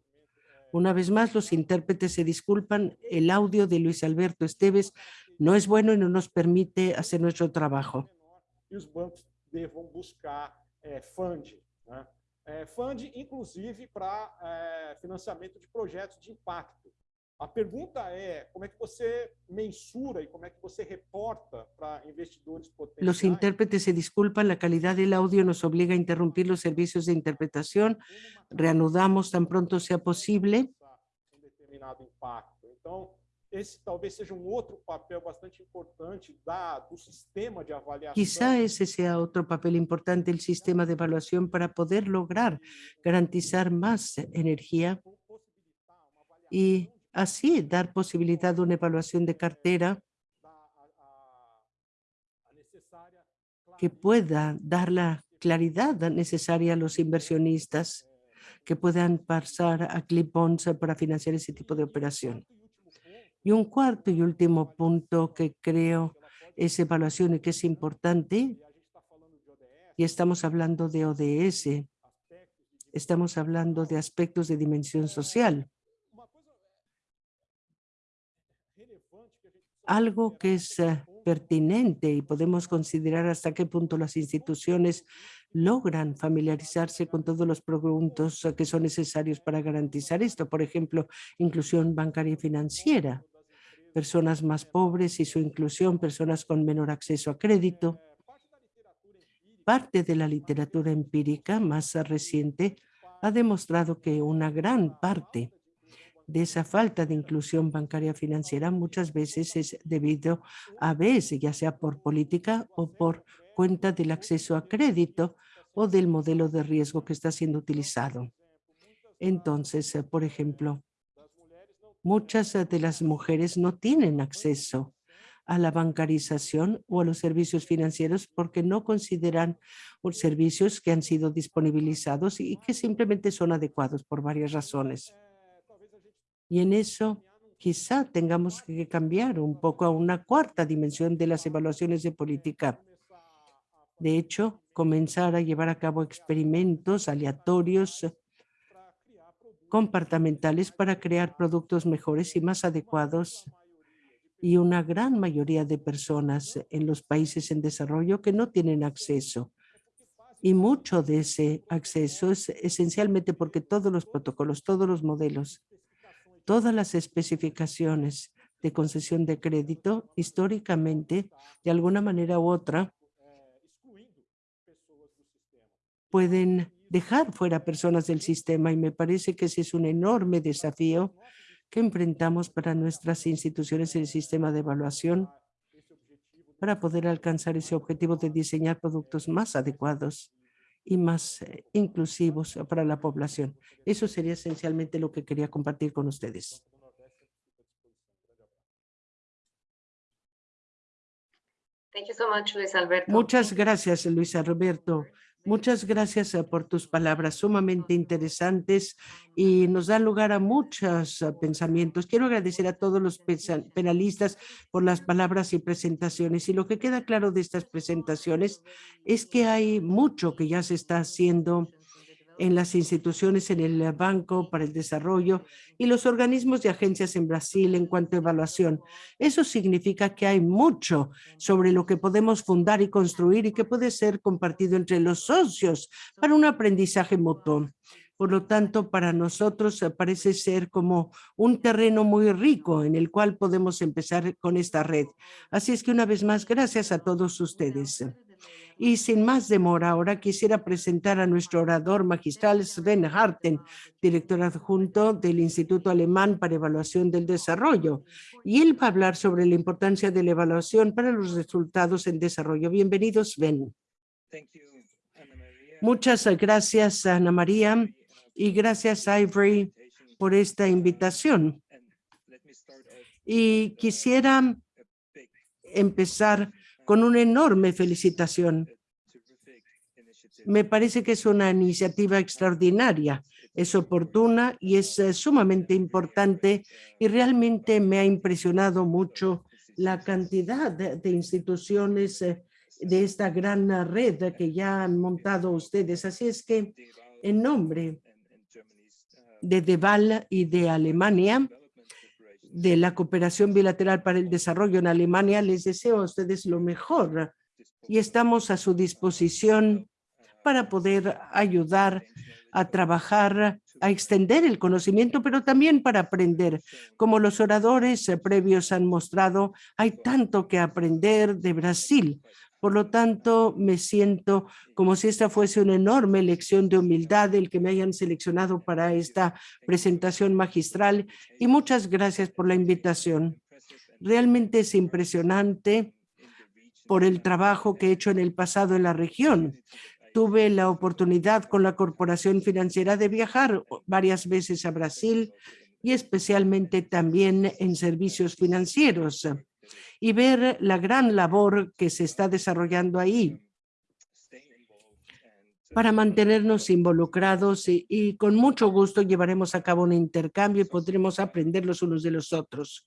Una vez más, los intérpretes se disculpan. El audio de Luis Alberto Esteves no es bueno y no nos permite hacer nuestro trabajo. los bancos buscar eh, é, fund, inclusive, para é, financiamento de projetos de impacto. A pergunta é como é que você mensura e como é que você reporta para investidores potenciais. Los intérpretes se disculpan, la calidad del audio nos obliga a interrumpir los servicios de interpretación. Reanudamos tan pronto sea posible. Um determinado impacto. Então, esse talvez seja um outro papel bastante importante da, do sistema de avaliação. Quizá ese sea otro papel importante el sistema de evaluación para poder lograr garantizar más energía y así dar posibilidad de una evaluación de cartera que pueda dar la claridad necesaria a los inversionistas que puedan pasar a clip bonds para financiar ese tipo de operación. Y un cuarto y último punto que creo es evaluación y que es importante, y estamos hablando de ODS, estamos hablando de aspectos de dimensión social. algo que es eh, pertinente y podemos considerar hasta qué punto las instituciones logran familiarizarse con todos los productos que son necesarios para garantizar esto. Por ejemplo, inclusión bancaria y financiera, personas más pobres y su inclusión, personas con menor acceso a crédito. Parte de la literatura empírica más reciente ha demostrado que una gran parte de esa falta de inclusión bancaria financiera muchas veces es debido a veces, ya sea por política o por cuenta del acceso a crédito o del modelo de riesgo que está siendo utilizado. Entonces, eh, por ejemplo, muchas eh, de las mujeres no tienen acceso a la bancarización o a los servicios financieros porque no consideran servicios que han sido disponibilizados y que simplemente son adecuados por varias razones. Y en eso quizá tengamos que cambiar un poco a una cuarta dimensión de las evaluaciones de política. De hecho, comenzar a llevar a cabo experimentos aleatorios comportamentales para crear productos mejores y más adecuados y una gran mayoría de personas en los países en desarrollo que no tienen acceso. Y mucho de ese acceso es esencialmente porque todos los protocolos, todos los modelos todas las especificaciones de concesión de crédito históricamente, de alguna manera u otra, pueden dejar fuera personas del sistema. Y me parece que ese es un enorme desafío que enfrentamos para nuestras instituciones en el sistema de evaluación para poder alcanzar ese objetivo de diseñar productos más adecuados y más eh, inclusivos para la población. Eso sería esencialmente lo que quería compartir con ustedes. Muchas gracias, Luis Alberto. Muchas gracias eh, por tus palabras sumamente interesantes y nos dan lugar a muchos eh, pensamientos. Quiero agradecer a todos los penalistas por las palabras y presentaciones. Y lo que queda claro de estas presentaciones es que hay mucho que ya se está haciendo en las instituciones, en el Banco para el Desarrollo y los organismos y agencias en Brasil en cuanto a evaluación. Eso significa que hay mucho sobre lo que podemos fundar y construir y que puede ser compartido entre los socios para un aprendizaje mutuo. Por lo tanto, para nosotros parece ser como un terreno muy rico en el cual podemos empezar con esta red. Así es que una vez más, gracias a todos ustedes. Y sin más demora, ahora quisiera presentar a nuestro orador magistral Sven Harten, director adjunto del Instituto Alemán para Evaluación del Desarrollo. Y él va a hablar sobre la importancia de la evaluación para los resultados en desarrollo. Bienvenido, Sven. Muchas gracias, Ana María, y gracias, Ivory, por esta invitación. Y quisiera empezar con una enorme felicitación. Me parece que es una iniciativa extraordinaria, es oportuna y es eh, sumamente importante y realmente me ha impresionado mucho la cantidad de, instituciones eh, de esta gran red que ya han montado ustedes. Así es que en nombre de Deval y de Alemania, de la cooperación bilateral para el desarrollo en Alemania, les deseo a ustedes lo mejor y estamos a su disposición para poder ayudar a trabajar, a extender el conocimiento, pero también para aprender. Como los oradores previos han mostrado, hay tanto que aprender de Brasil. Por lo tanto, me siento como si esta fuese una enorme lección de humildad el que me hayan seleccionado para esta presentación magistral y muchas gracias por la invitación. Realmente es impresionante por el trabajo que he hecho en el pasado en la región. Tuve la oportunidad con la Corporación Financiera de viajar varias veces a Brasil y especialmente también en servicios financieros y ver la gran labor que se está desarrollando ahí para mantenernos involucrados y, con mucho gusto llevaremos a cabo un intercambio y podremos aprender los unos de los otros.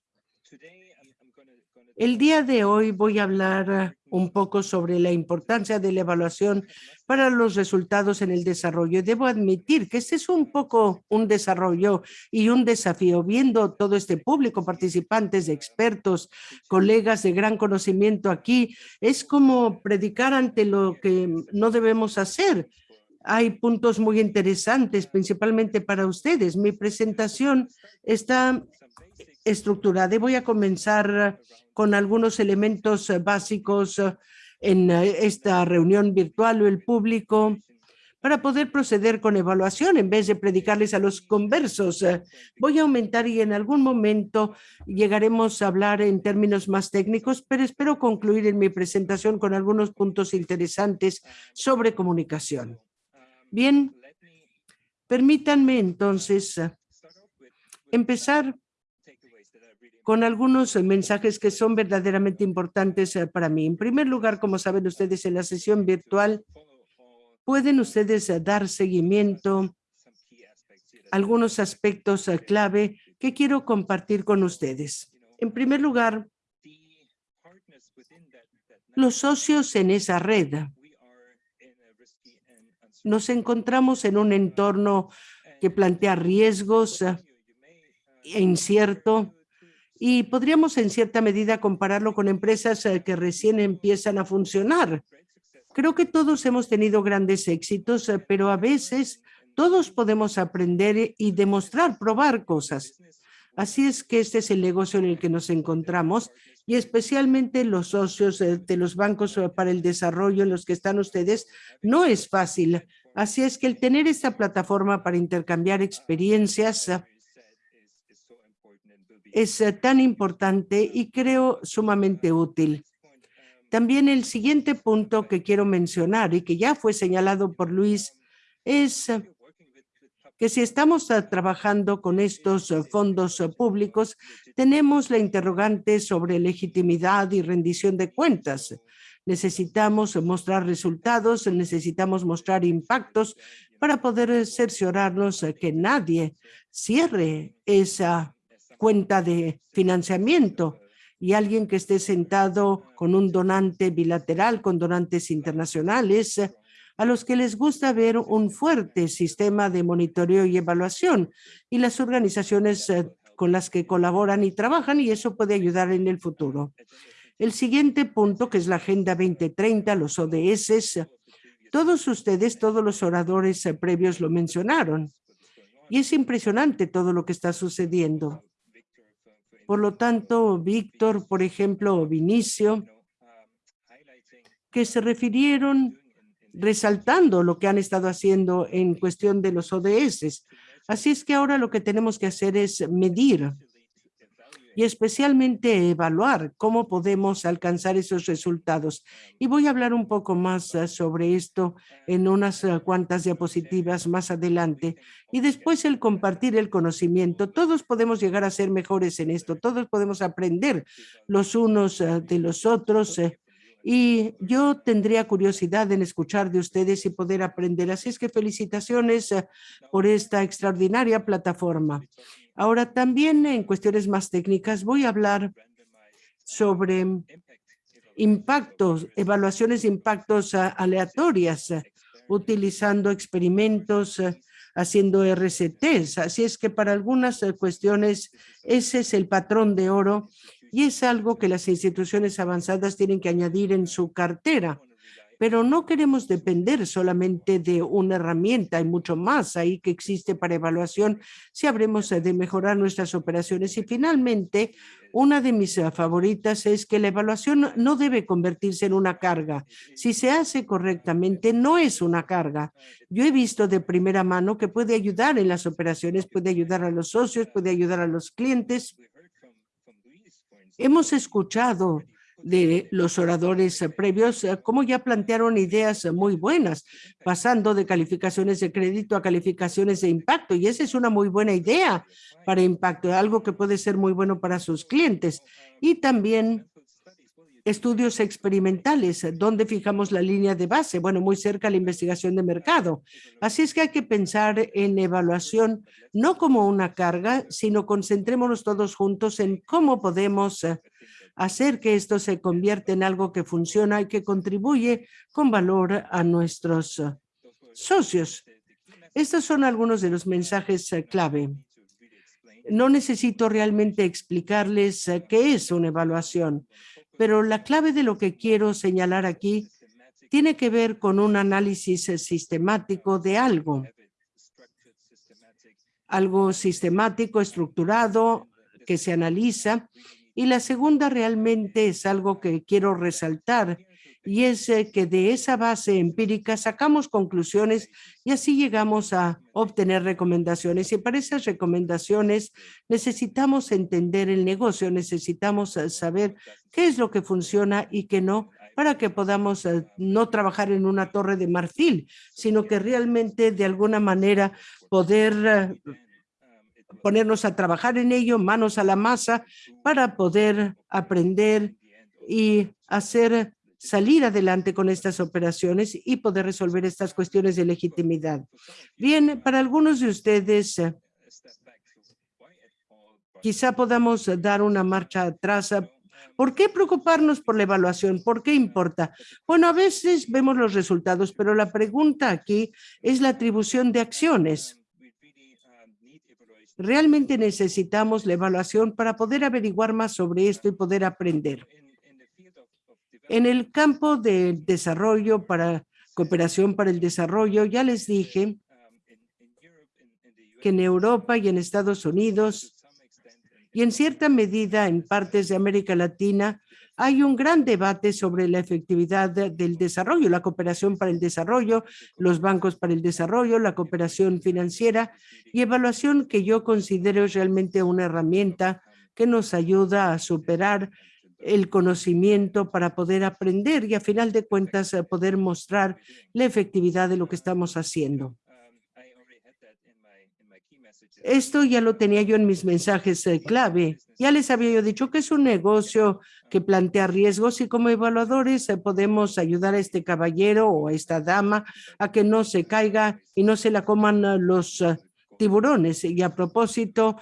El día de hoy voy a hablar un poco sobre la importancia de la evaluación para los resultados en el desarrollo. Debo admitir que este es un poco un desarrollo y un desafío, viendo todo este público, participantes, expertos, colegas de gran conocimiento aquí, es como predicar ante lo que no debemos hacer. Hay puntos muy interesantes, principalmente para ustedes. Mi presentación está estructurada y voy a comenzar con algunos elementos eh, básicos eh, en eh, esta reunión virtual o el público para poder proceder con evaluación en vez de predicarles a los conversos. Voy a aumentar y en algún momento llegaremos a hablar en términos más técnicos, pero espero concluir en mi presentación con algunos puntos interesantes sobre comunicación. Bien, permítanme entonces empezar con algunos mensajes que son verdaderamente importantes eh, para mí. En primer lugar, como saben ustedes, en la sesión virtual pueden ustedes eh, dar seguimiento a algunos aspectos eh, clave que quiero compartir con ustedes. En primer lugar, los socios en esa red. Nos encontramos en un entorno que plantea riesgos e incierto y podríamos en cierta medida compararlo con empresas eh, que recién empiezan a funcionar. Creo que todos hemos tenido grandes éxitos, eh, pero a veces todos podemos aprender y demostrar, probar cosas. Así es que este es el negocio en el que nos encontramos y especialmente los socios eh, de los bancos para el desarrollo en los que están ustedes no es fácil. Así es que el tener esta plataforma para intercambiar experiencias es eh, tan importante y creo sumamente útil. También el siguiente punto que quiero mencionar y que ya fue señalado por Luis es eh, que si estamos eh, trabajando con estos fondos públicos, tenemos la interrogante sobre legitimidad y rendición de cuentas. Necesitamos mostrar resultados, necesitamos mostrar impactos para poder cerciorarnos que nadie cierre esa cuenta de financiamiento y alguien que esté sentado con un donante bilateral, con donantes internacionales, a los que les gusta ver un fuerte sistema de monitoreo y evaluación y las organizaciones eh, con las que colaboran y trabajan y eso puede ayudar en el futuro. El siguiente punto, que es la Agenda 2030, los ODS, todos ustedes, todos los oradores eh, previos lo mencionaron. Y es impresionante todo lo que está sucediendo. Por lo tanto, Víctor, por ejemplo, Vinicio, que se refirieron resaltando lo que han estado haciendo en cuestión de los ODS. Así es que ahora lo que tenemos que hacer es medir y especialmente evaluar cómo podemos alcanzar esos resultados. Y voy a hablar un poco más eh, sobre esto en unas eh, cuantas diapositivas más adelante. Y después el compartir el conocimiento. Todos podemos llegar a ser mejores en esto, todos podemos aprender los unos eh, de los otros y yo tendría curiosidad en escuchar de ustedes y poder aprender. Así es que felicitaciones por esta extraordinaria plataforma. Ahora también en cuestiones más técnicas voy a hablar sobre impactos, evaluaciones de impactos ah, aleatorias, ah, utilizando experimentos, ah, haciendo RCTs. Así es que para algunas cuestiones ese es el patrón de oro y es algo que las instituciones avanzadas tienen que añadir en su cartera pero no queremos depender solamente de una herramienta, hay mucho más ahí que existe para evaluación si habremos de mejorar nuestras operaciones. Y finalmente, una de mis eh, favoritas es que la evaluación no debe convertirse en una carga. Si se hace correctamente, no es una carga. Yo he visto de primera mano que puede ayudar en las operaciones, puede ayudar a los socios, puede ayudar a los clientes. Hemos escuchado de los oradores previos, eh, cómo ya plantearon ideas muy buenas, pasando de calificaciones de crédito a calificaciones de impacto. Y esa es una muy buena idea para impacto, algo que puede ser muy bueno para sus clientes. Y también estudios experimentales, donde fijamos la línea de base, bueno, muy cerca a la investigación de mercado. Así es que hay que pensar en evaluación no como una carga, sino concentrémonos todos juntos en cómo podemos eh, hacer que esto se convierta en algo que funciona y que contribuye con valor a nuestros eh, socios. Estos son algunos de los mensajes eh, clave. No necesito realmente explicarles qué es una evaluación, pero la clave de lo que quiero señalar aquí tiene que ver con un análisis sistemático de algo. Algo sistemático, estructurado, que se analiza y la segunda realmente es algo que quiero resaltar y es eh, que de esa base empírica sacamos conclusiones y así llegamos a obtener recomendaciones. Y para esas recomendaciones necesitamos entender el negocio, necesitamos eh, saber qué es lo que funciona y qué no, para que podamos eh, no trabajar en una torre de marfil, sino que realmente de alguna manera poder ponernos a trabajar en ello, manos a la masa, para poder aprender y hacer salir adelante con estas operaciones y poder resolver estas cuestiones de legitimidad. Bien, para algunos de ustedes, quizá podamos dar una marcha atrás. ¿Por qué preocuparnos por la evaluación? ¿Por qué importa? Bueno, a veces vemos los resultados, pero la pregunta aquí es la atribución de acciones. Realmente necesitamos la evaluación para poder averiguar más sobre esto y poder aprender. En el campo de desarrollo para cooperación para el desarrollo, ya les dije que en Europa y en Estados Unidos y en cierta medida en partes de América Latina hay un gran debate sobre la efectividad del desarrollo, la cooperación para el desarrollo, los bancos para el desarrollo, la cooperación financiera y evaluación que yo considero realmente una herramienta que nos ayuda a superar el conocimiento para poder aprender y a final de cuentas poder mostrar la efectividad de lo que estamos haciendo. Esto ya lo tenía yo en mis mensajes eh, clave. Ya les había yo dicho que es un negocio que plantea riesgos y como evaluadores eh, podemos ayudar a este caballero o a esta dama a que no se caiga y no se la coman eh, los tiburones. Y a propósito,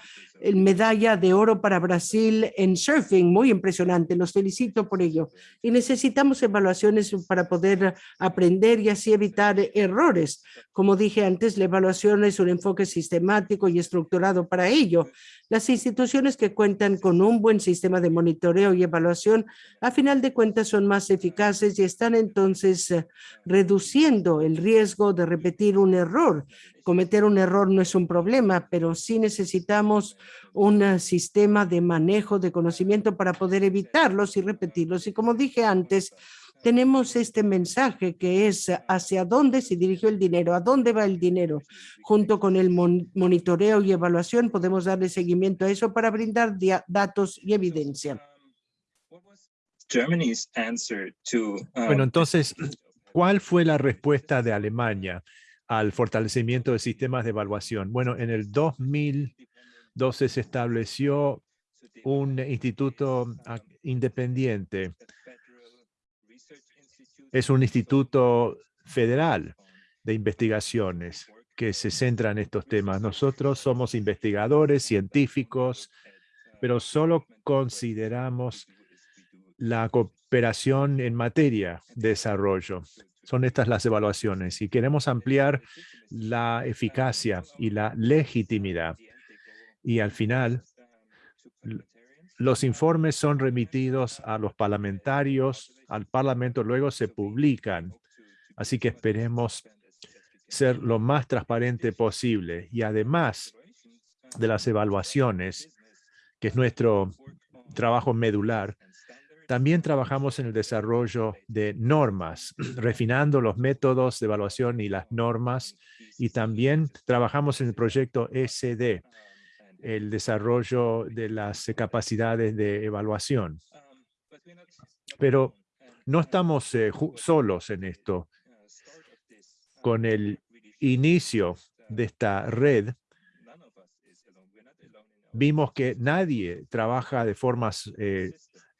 medalla de oro para Brasil en surfing, muy impresionante, los felicito por ello. Y necesitamos evaluaciones para poder aprender y así evitar errores. Como dije antes, la evaluación es un enfoque sistemático y estructurado para ello. Las instituciones que cuentan con un buen sistema de monitoreo y evaluación, a final de cuentas son más eficaces y están entonces eh, reduciendo el riesgo de repetir un error. Cometer un error no es un problema, pero sí necesitamos un eh, sistema de manejo de conocimiento para poder evitarlos y repetirlos. Y como dije antes, tenemos este mensaje que es hacia dónde se dirigió el dinero, a dónde va el dinero. Junto con el monitoreo y evaluación podemos darle seguimiento a eso para brindar datos y evidencia. Bueno, entonces, ¿cuál fue la respuesta de Alemania al fortalecimiento de sistemas de evaluación? Bueno, en el 2012 se estableció un instituto ah, independiente es un instituto federal de investigaciones que se centra en estos temas. Nosotros somos investigadores, científicos, pero solo consideramos la cooperación en materia de desarrollo. Son estas las evaluaciones y queremos ampliar la eficacia y la legitimidad. Y al final, los informes son remitidos a los parlamentarios, al parlamento, luego se publican Así que esperemos ser lo más transparente posible. Y además de las evaluaciones, que es nuestro trabajo medular, también trabajamos en el desarrollo de normas, refinando los métodos de evaluación y las normas, y también trabajamos en el proyecto SD, el desarrollo de las capacidades de evaluación. Pero no estamos eh, solos en esto. Con el inicio de esta red, vimos que nadie trabaja de formas eh,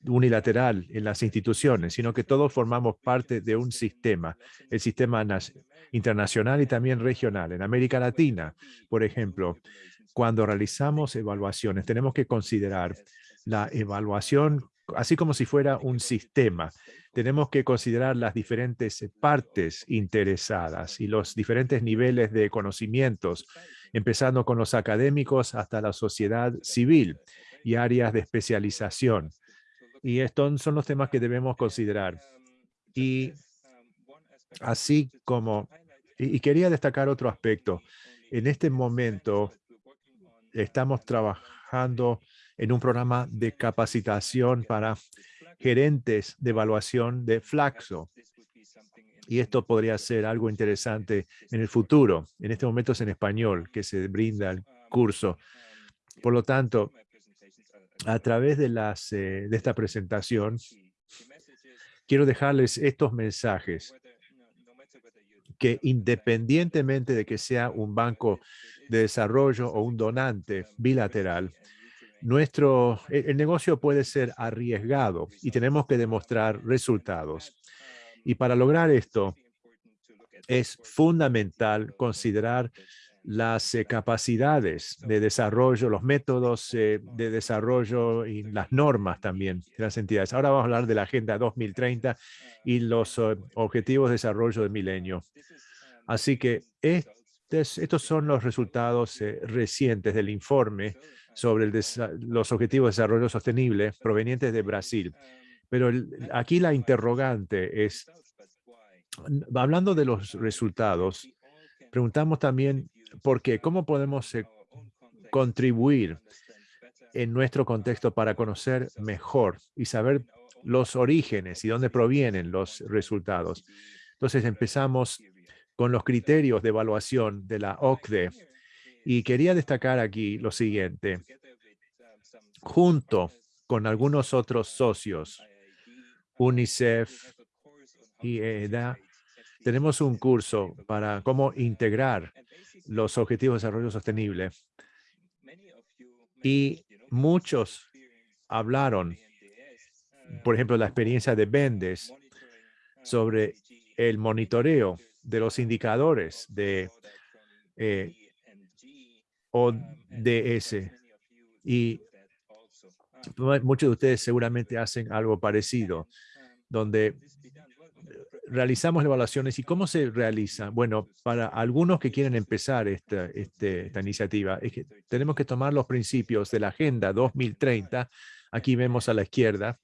unilateral en las instituciones, sino que todos formamos parte de un sistema, el sistema internacional y también regional. En América Latina, por ejemplo, cuando realizamos evaluaciones, tenemos que considerar la evaluación así como si fuera un sistema. Tenemos que considerar las diferentes partes interesadas y los diferentes niveles de conocimientos, empezando con los académicos hasta la sociedad civil y áreas de especialización. Y estos son los temas que debemos considerar. Y así como, y, quería destacar otro aspecto. En este momento estamos trabajando en un programa de capacitación para gerentes de evaluación de Flaxo. Y esto podría ser algo interesante en el futuro. En este momento es en español que se brinda el curso. Por lo tanto, a través de, eh, de esta presentación, quiero dejarles estos mensajes que independientemente de que sea un banco de desarrollo o un donante bilateral, nuestro, e, el negocio puede ser arriesgado y tenemos que demostrar resultados. Y para lograr esto, es fundamental considerar las eh, capacidades de desarrollo, los métodos eh, de desarrollo y las normas también de las entidades. Ahora vamos a hablar de la Agenda 2030 y los eh, Objetivos de Desarrollo del Milenio. Así que estos son los resultados recientes del informe sobre los Objetivos de Desarrollo Sostenible provenientes de Brasil. Pero aquí la interrogante es, hablando de los resultados, preguntamos también porque ¿cómo podemos eh, contribuir en nuestro contexto para conocer mejor y saber los orígenes y dónde provienen los resultados? Entonces empezamos con los criterios de evaluación de la OCDE y quería destacar aquí lo siguiente. Junto con algunos otros socios, UNICEF y EDA, tenemos un curso para cómo integrar los Objetivos de Desarrollo Sostenible. Y muchos hablaron, por ejemplo, la experiencia de Bendes sobre el monitoreo de los indicadores de eh, ODS. Y muchos de ustedes seguramente hacen algo parecido, donde realizamos evaluaciones y cómo se realiza. Bueno, para algunos que quieren empezar esta, este, esta iniciativa, es que tenemos que tomar los principios de la Agenda 2030, aquí vemos a la izquierda,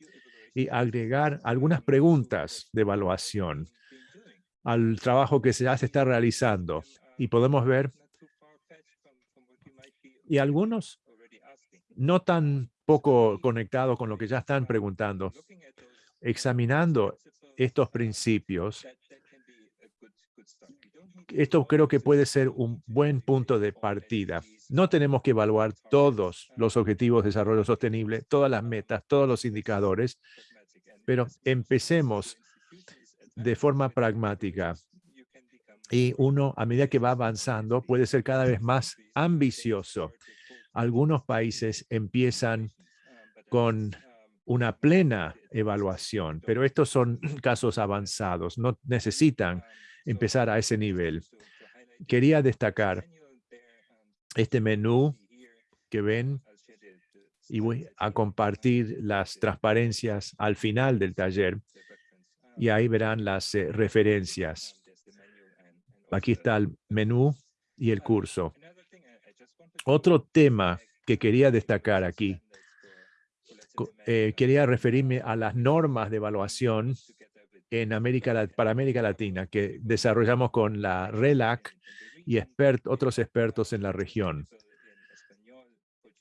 y agregar algunas preguntas de evaluación al trabajo que ya se está realizando. Y podemos ver, y algunos no tan poco conectados con lo que ya están preguntando, examinando estos principios, esto creo que puede ser un buen punto de partida. No tenemos que evaluar todos los objetivos de desarrollo sostenible, todas las metas, todos los indicadores, pero empecemos de forma pragmática. Y uno, a medida que va avanzando, puede ser cada vez más ambicioso. Algunos países empiezan con una plena evaluación, pero estos son casos avanzados, no necesitan empezar a ese nivel. Quería destacar este menú que ven y voy a compartir las transparencias al final del taller y ahí verán las eh, referencias. Aquí está el menú y el curso. Otro tema que quería destacar aquí eh, quería referirme a las normas de evaluación en América, para América Latina que desarrollamos con la RELAC y otros expertos en la región.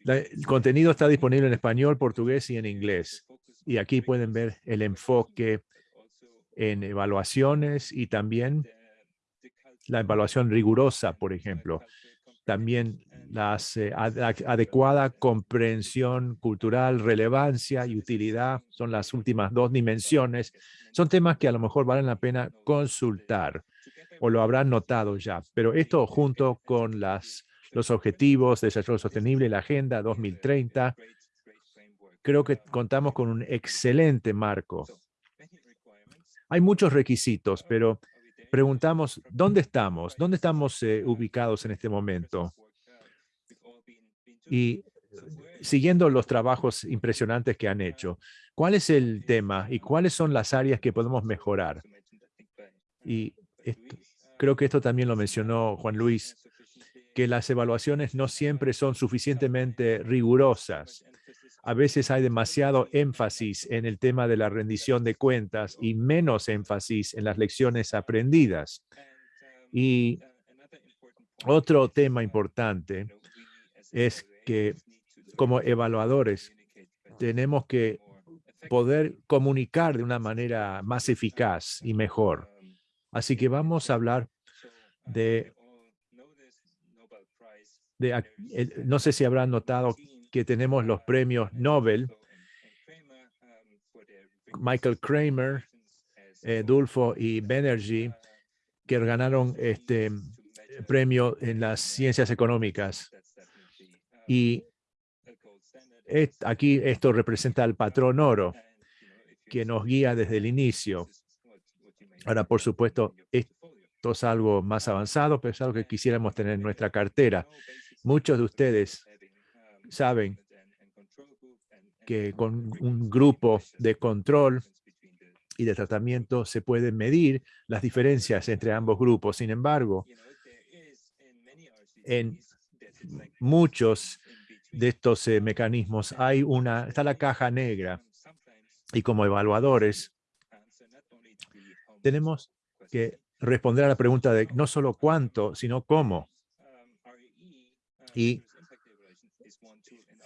el contenido está disponible en español, portugués y en inglés. Y aquí pueden ver el enfoque en evaluaciones y también la evaluación rigurosa, por ejemplo. También la eh, adecuada comprensión cultural, relevancia y utilidad son las últimas dos dimensiones. Son temas que a lo mejor valen la pena consultar o lo habrán notado ya. Pero esto junto con las, los objetivos de desarrollo sostenible, la Agenda 2030, creo que contamos con un excelente marco. Hay muchos requisitos, pero preguntamos, ¿dónde estamos? ¿Dónde estamos eh, ubicados en este momento? Y siguiendo los trabajos impresionantes que han hecho, ¿cuál es el tema y cuáles son las áreas que podemos mejorar? Y creo que esto también lo mencionó Juan Luis, que las evaluaciones no siempre son suficientemente rigurosas a veces hay demasiado énfasis en el tema de la rendición de cuentas y menos énfasis en las lecciones aprendidas. Y otro tema importante es que como evaluadores tenemos que poder comunicar de una manera más eficaz y mejor. Así que vamos a hablar de, no sé si habrán notado que tenemos los premios Nobel, Michael Kramer, eh, Dulfo y Banerjee, que ganaron este premio en las ciencias económicas. Y aquí esto representa al patrón oro, que nos guía desde el inicio. Ahora, por supuesto, esto es algo más avanzado, pero es algo que quisiéramos tener en nuestra cartera. Muchos de ustedes saben que con un grupo de control y de tratamiento se pueden medir las diferencias entre ambos grupos. Sin embargo, en muchos de estos eh, mecanismos hay una, está la caja negra y como evaluadores tenemos que responder a la pregunta de no solo cuánto, sino cómo. Y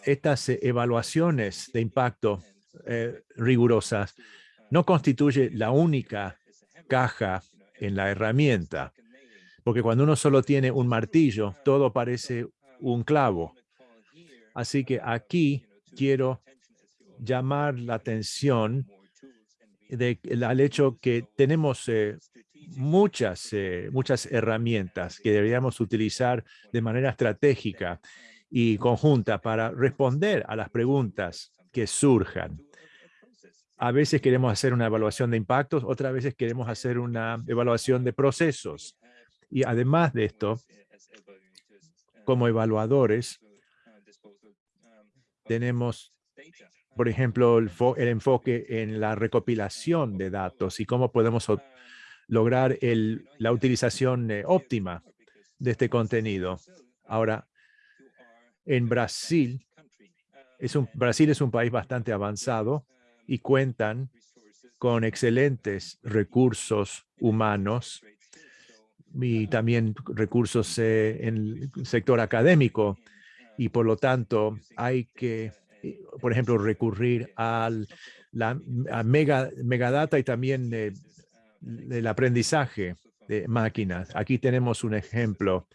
estas eh, evaluaciones de impacto eh, rigurosas no constituye la única caja en la herramienta, porque cuando uno solo tiene un martillo, todo parece un clavo. Así que aquí quiero llamar la atención de, al hecho que tenemos eh, muchas, muchas herramientas que deberíamos utilizar de manera estratégica y conjunta para responder a las preguntas que surjan. A veces queremos hacer una evaluación de impactos, otras veces queremos hacer una evaluación de procesos. Y además de esto, como evaluadores, tenemos, por ejemplo, el, enfoque en la recopilación de datos y cómo podemos lograr la utilización eh, óptima de este contenido. Ahora, en Brasil, es un, Brasil es un país bastante avanzado y cuentan con excelentes recursos humanos y también recursos eh, en el sector académico. Y por lo tanto, hay que, eh, por ejemplo, recurrir al, la, mega, megadata y también eh, el aprendizaje de máquinas. Aquí tenemos un ejemplo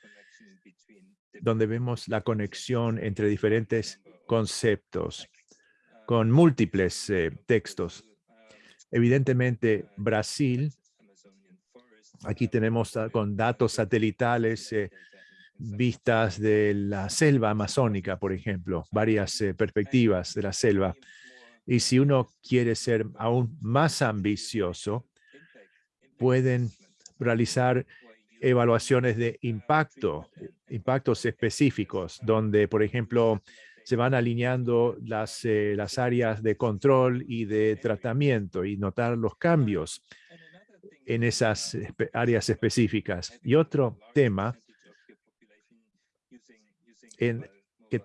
donde vemos la conexión entre diferentes conceptos con múltiples eh, textos. Evidentemente, Brasil, aquí tenemos con datos satelitales, eh, vistas de la selva amazónica, por ejemplo, varias eh, perspectivas de la selva. Y si uno quiere ser aún más ambicioso, pueden realizar evaluaciones de impacto, impactos específicos, donde, por ejemplo, se van alineando las, eh, las áreas de control y de tratamiento y notar los cambios en esas áreas específicas. Y otro tema en, que,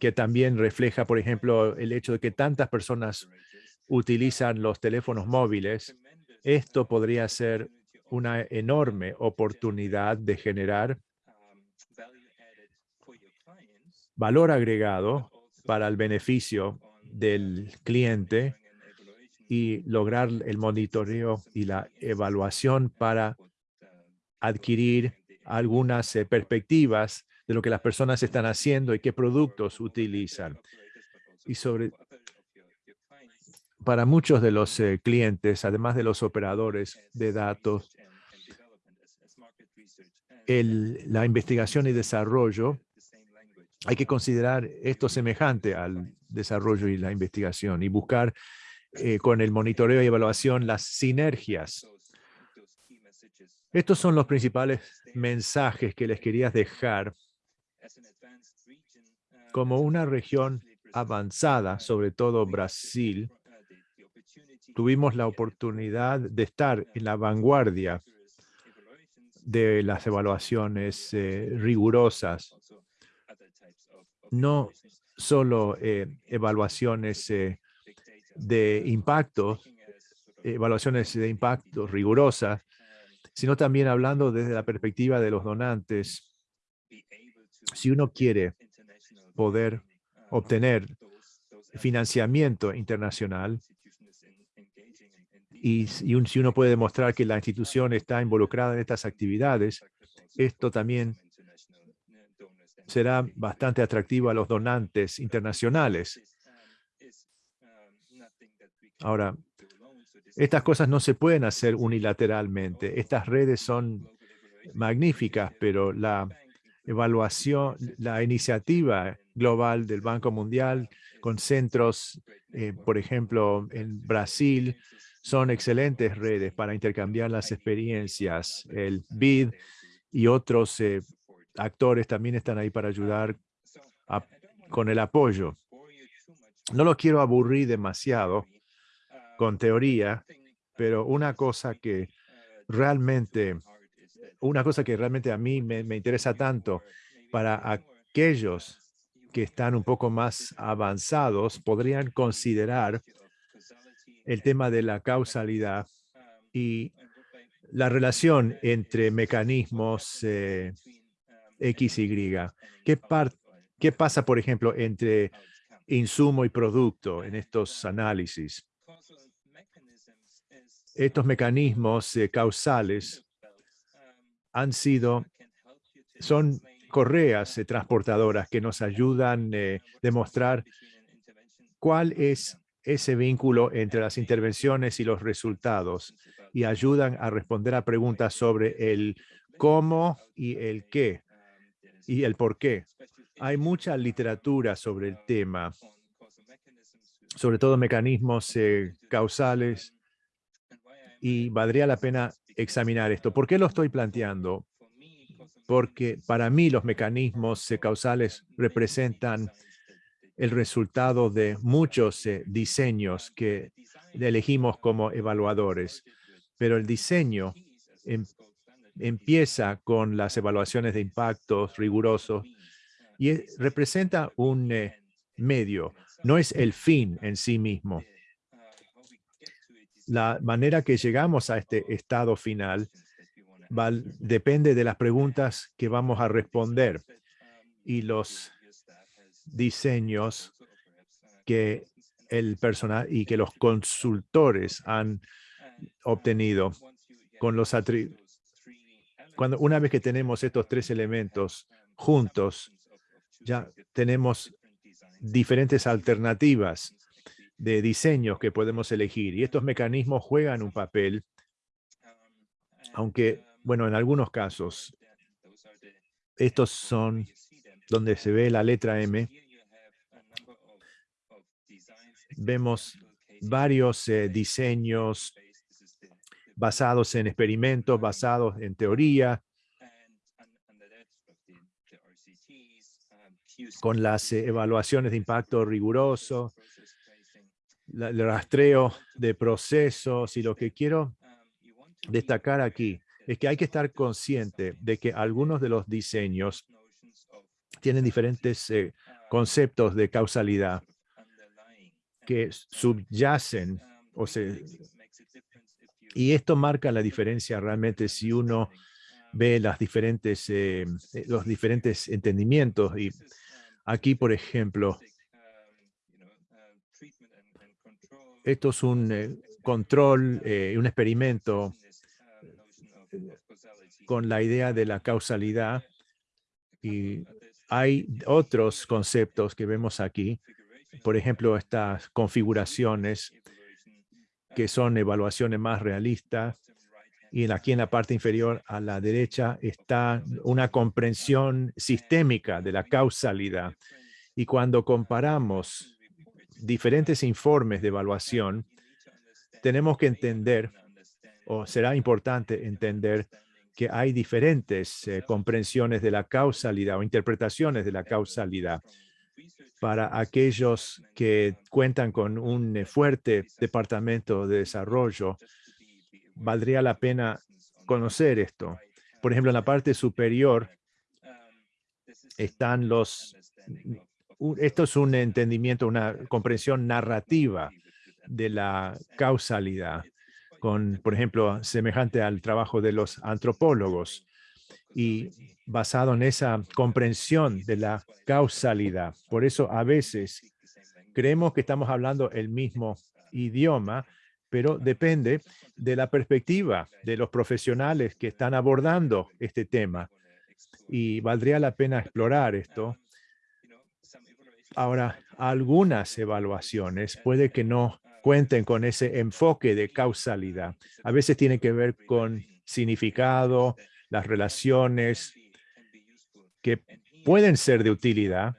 que también refleja, por ejemplo, el hecho de que tantas personas utilizan los teléfonos móviles Esto podría ser una enorme oportunidad de generar valor agregado para el beneficio del cliente y lograr el monitoreo y la evaluación para adquirir algunas eh, perspectivas de lo que las personas están haciendo y qué productos utilizan. Y sobre, para muchos de los eh, clientes, además de los operadores de datos, la investigación y desarrollo, hay que considerar esto semejante al desarrollo y la investigación y buscar eh, con el monitoreo y evaluación las sinergias. Estos son los principales mensajes que les quería dejar como una región avanzada, sobre todo Brasil, tuvimos la oportunidad de estar en la vanguardia de las evaluaciones eh, rigurosas. No solo eh, evaluaciones eh, de impacto, evaluaciones de impacto rigurosas, sino también hablando desde la perspectiva de los donantes. Si uno quiere poder obtener financiamiento internacional, y, si uno puede demostrar que la institución está involucrada en estas actividades, esto también será bastante atractivo a los donantes internacionales. Ahora, estas cosas no se pueden hacer unilateralmente. Estas redes son magníficas, pero la evaluación, la iniciativa global del Banco Mundial con centros, eh, por ejemplo, en Brasil, son excelentes redes para intercambiar las experiencias. El BID y otros eh, actores también están ahí para ayudar con el apoyo. No lo quiero aburrir demasiado con teoría, pero una cosa que realmente, una cosa que realmente a mí me, me interesa tanto para aquellos que están un poco más avanzados podrían considerar el tema de la causalidad y la relación entre mecanismos eh, X y. ¿Qué, ¿Qué pasa, por ejemplo, entre insumo y producto en estos análisis? Estos mecanismos eh, causales han sido, son correas eh, transportadoras que nos ayudan a demostrar cuál es ese vínculo entre las intervenciones y los resultados y ayudan a responder a preguntas sobre el cómo y el qué y el por qué. Hay mucha literatura sobre el tema, sobre todo mecanismos eh, causales y valdría la pena examinar esto. ¿Por qué lo estoy planteando? Porque para mí los mecanismos eh, causales representan el resultado de muchos eh, diseños que elegimos como evaluadores. Pero el diseño em, empieza con las evaluaciones de impactos rigurosos y representa un eh, medio, no es el fin en sí mismo. La manera que llegamos a este estado final depende de las preguntas que vamos a responder y los diseños que el personal y que los consultores han obtenido con los Cuando una vez que tenemos estos tres elementos juntos, ya tenemos diferentes alternativas de diseños que podemos elegir y estos mecanismos juegan un papel, aunque, bueno, en algunos casos, estos son donde se ve la letra M, vemos varios eh, diseños basados en experimentos, basados en teoría, con las eh, evaluaciones de impacto riguroso, el rastreo de procesos y lo que quiero destacar aquí es que hay que estar consciente de que algunos de los diseños tienen diferentes eh, conceptos de causalidad que subyacen o se, Y esto marca la diferencia realmente si uno ve las diferentes, eh, eh, los diferentes entendimientos. Y aquí, por ejemplo, esto es un control, un experimento con la idea de la causalidad. Y hay otros conceptos que vemos aquí. Por ejemplo, estas configuraciones que son evaluaciones más realistas y aquí en la parte inferior a la derecha está una comprensión sistémica de la causalidad. Y cuando comparamos diferentes informes de evaluación, tenemos que entender, o será importante entender, que hay diferentes eh, comprensiones de la causalidad o interpretaciones de la causalidad para aquellos que cuentan con un fuerte departamento de desarrollo valdría la pena conocer esto. Por ejemplo, en la parte superior están los... Esto es un entendimiento, una comprensión narrativa de la causalidad, con, por ejemplo, semejante al trabajo de los antropólogos y basado en esa comprensión de la causalidad. Por eso a veces creemos que estamos hablando el mismo idioma, pero depende de la perspectiva de los profesionales que están abordando este tema. Y valdría la pena explorar esto. Ahora, algunas evaluaciones puede que no cuenten con ese enfoque de causalidad. A veces tiene que ver con significado, las relaciones que pueden ser de utilidad.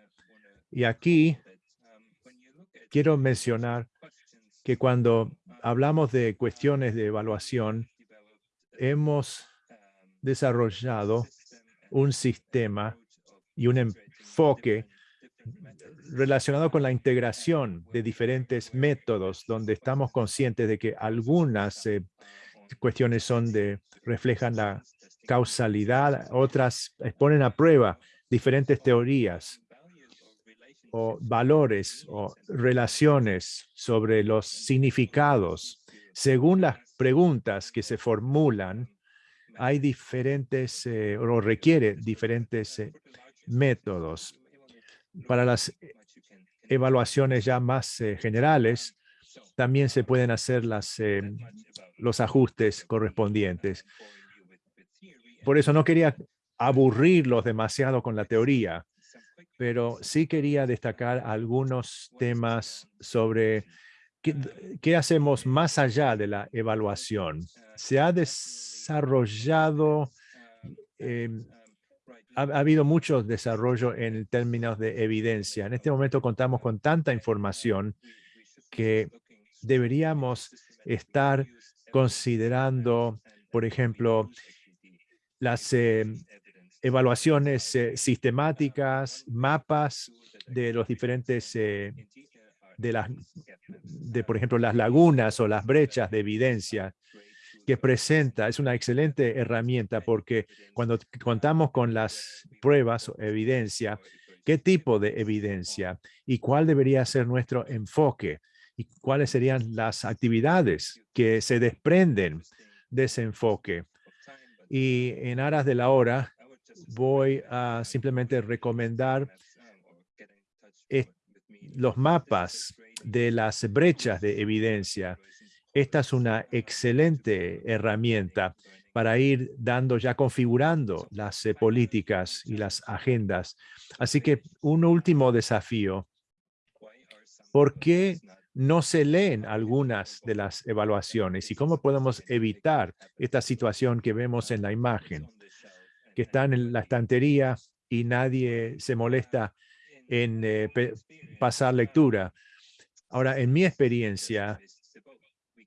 Y aquí quiero mencionar que cuando hablamos de cuestiones de evaluación, hemos desarrollado un sistema y un enfoque relacionado con la integración de diferentes métodos, donde estamos conscientes de que algunas eh, cuestiones son de, reflejan la causalidad, otras ponen a prueba diferentes teorías o valores o relaciones sobre los significados. Según las preguntas que se formulan, hay diferentes eh, o requiere diferentes eh, métodos. Para las evaluaciones ya más eh, generales, también se pueden hacer las, los ajustes correspondientes. Por eso no quería aburrirlos demasiado con la teoría, pero sí quería destacar algunos temas sobre qué, hacemos más allá de la evaluación. Se ha desarrollado, em, ha, ha, habido mucho desarrollo en términos de evidencia. En este momento contamos con tanta información que deberíamos estar considerando, por ejemplo, las em, evaluaciones eh, sistemáticas, mapas de los diferentes, eh, de las, de por ejemplo, las lagunas o las brechas de evidencia que presenta. Es una excelente herramienta porque cuando contamos con las pruebas o evidencia, ¿qué tipo de evidencia? ¿Y cuál debería ser nuestro enfoque? ¿Y cuáles serían las actividades que se desprenden de ese enfoque? Y en aras de la hora, voy a simplemente recomendar los mapas de las brechas de evidencia. Esta es una excelente herramienta para ir dando, ya configurando las eh, políticas y las agendas. Así que un último desafío. ¿Por qué no se leen algunas de las evaluaciones? ¿Y cómo podemos evitar esta situación que vemos en la imagen? que están en la estantería y nadie se molesta en eh, pasar lectura. Ahora, en mi experiencia,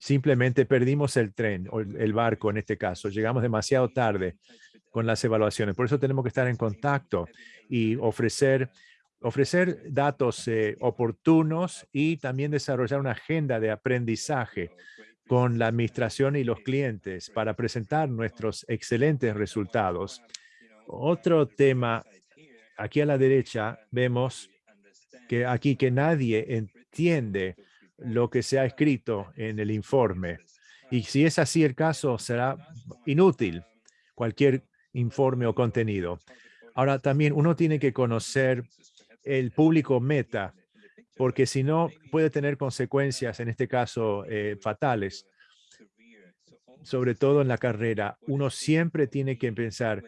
simplemente perdimos el tren o el barco en este caso. Llegamos demasiado tarde con las evaluaciones. Por eso tenemos que estar en contacto y ofrecer, ofrecer datos eh, oportunos y también desarrollar una agenda de aprendizaje con la administración y los clientes para presentar nuestros excelentes resultados otro tema, aquí a la derecha vemos que aquí que nadie entiende lo que se ha escrito en el informe. Y si es así el caso, será inútil cualquier informe o contenido. Ahora también uno tiene que conocer el público meta, porque si no puede tener consecuencias, en este caso, eh, fatales, sobre todo en la carrera. Uno siempre tiene que pensar,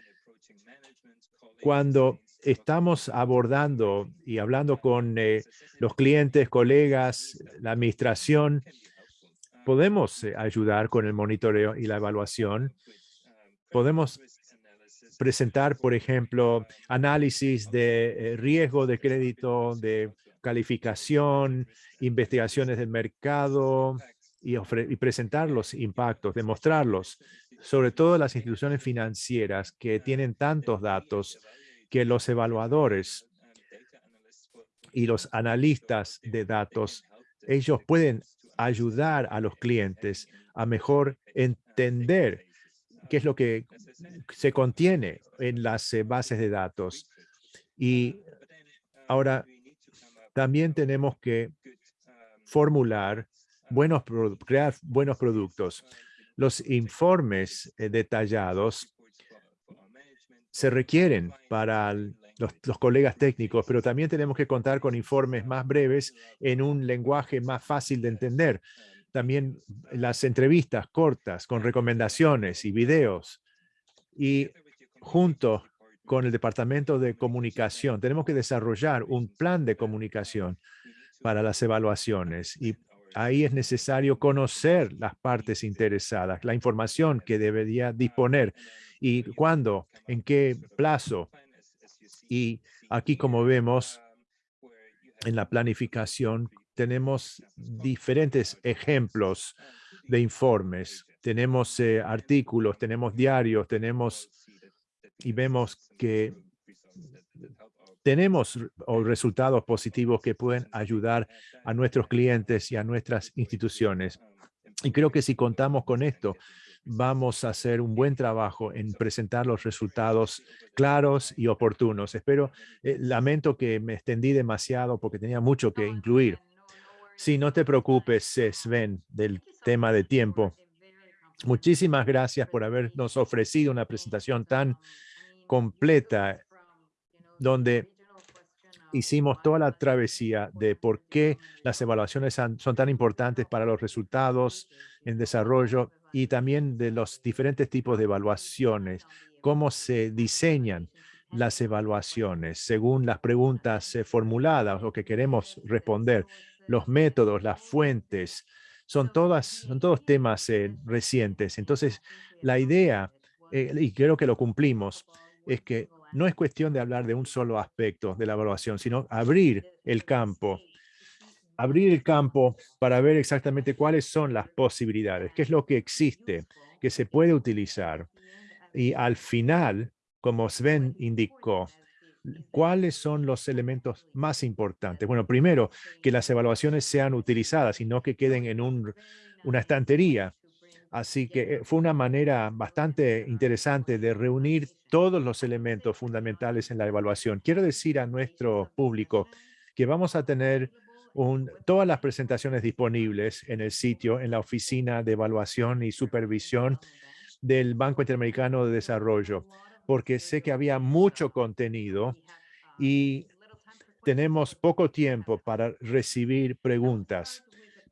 cuando estamos abordando y hablando con eh, los clientes, colegas, la administración, podemos eh, ayudar con el monitoreo y la evaluación. Podemos presentar, por ejemplo, análisis de eh, riesgo de crédito, de calificación, investigaciones del mercado y, y presentar los impactos, demostrarlos, sobre todo las instituciones financieras que tienen tantos datos que los evaluadores y los analistas de datos, ellos pueden ayudar a los clientes a mejor entender qué es lo que se contiene en las eh, bases de datos. Y ahora también tenemos que formular buenos, crear buenos productos. Los informes eh, detallados se requieren para los, colegas técnicos, pero también tenemos que contar con informes más breves en un lenguaje más fácil de entender. También las entrevistas cortas con recomendaciones y videos. Y junto con el Departamento de Comunicación, tenemos que desarrollar un plan de comunicación para las evaluaciones. Y ahí es necesario conocer las partes interesadas, la información que debería disponer y cuándo, en qué plazo. Y aquí, como vemos, en la planificación tenemos diferentes ejemplos de informes. Tenemos eh, artículos, tenemos diarios, tenemos y vemos que tenemos resultados positivos que pueden ayudar a nuestros clientes y a nuestras instituciones. Y creo que si contamos con esto, vamos a hacer un buen trabajo en presentar los resultados claros y oportunos. Espero, eh, lamento que me extendí demasiado porque tenía mucho que incluir. Sí, no te preocupes, Sven, del tema de tiempo. Muchísimas gracias por habernos ofrecido una presentación tan completa donde hicimos toda la travesía de por qué las evaluaciones son tan importantes para los resultados en desarrollo y también de los diferentes tipos de evaluaciones, cómo se diseñan las evaluaciones según las preguntas eh, formuladas o que queremos responder, los métodos, las fuentes, son, todas, son todos temas eh, recientes. Entonces, la idea, eh, y creo que lo cumplimos, es que no es cuestión de hablar de un solo aspecto de la evaluación, sino abrir el campo abrir el campo para ver exactamente cuáles son las posibilidades, qué es lo que existe, que se puede utilizar. Y al final, como Sven indicó, ¿cuáles son los elementos más importantes? Bueno, primero, que las evaluaciones sean utilizadas y no que queden en una estantería. Así que eh, fue una manera bastante interesante de reunir todos los elementos fundamentales en la evaluación. Quiero decir a nuestro público que vamos a tener todas las presentaciones disponibles en el sitio, en la oficina de evaluación y supervisión del Banco Interamericano de Desarrollo, porque sé que había mucho contenido y tenemos poco tiempo para recibir preguntas,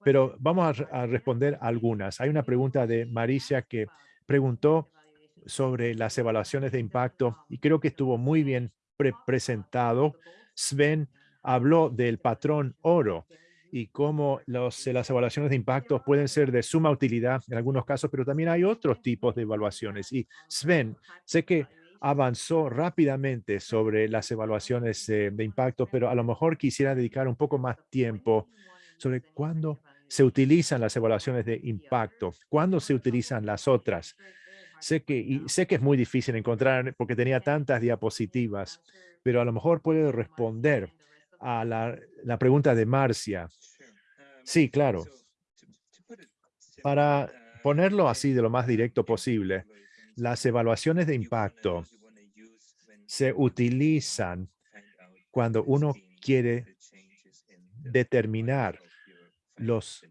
pero vamos a, responder algunas. Hay una pregunta de Maricia que preguntó sobre las evaluaciones de impacto y creo que estuvo muy bien presentado. Sven habló del patrón oro y cómo las evaluaciones de impacto pueden ser de suma utilidad en algunos casos, pero también hay otros tipos de evaluaciones. Y Sven, sé que avanzó rápidamente sobre las evaluaciones eh, de impacto, pero a lo mejor quisiera dedicar un poco más tiempo sobre cuándo se utilizan las evaluaciones de impacto, cuándo se utilizan las otras. Sé que, y sé que es muy difícil encontrar porque tenía tantas diapositivas, pero a lo mejor puede responder a la, pregunta de Marcia. Sí, claro. Para ponerlo así de lo más directo posible, las evaluaciones de impacto se utilizan cuando uno quiere determinar los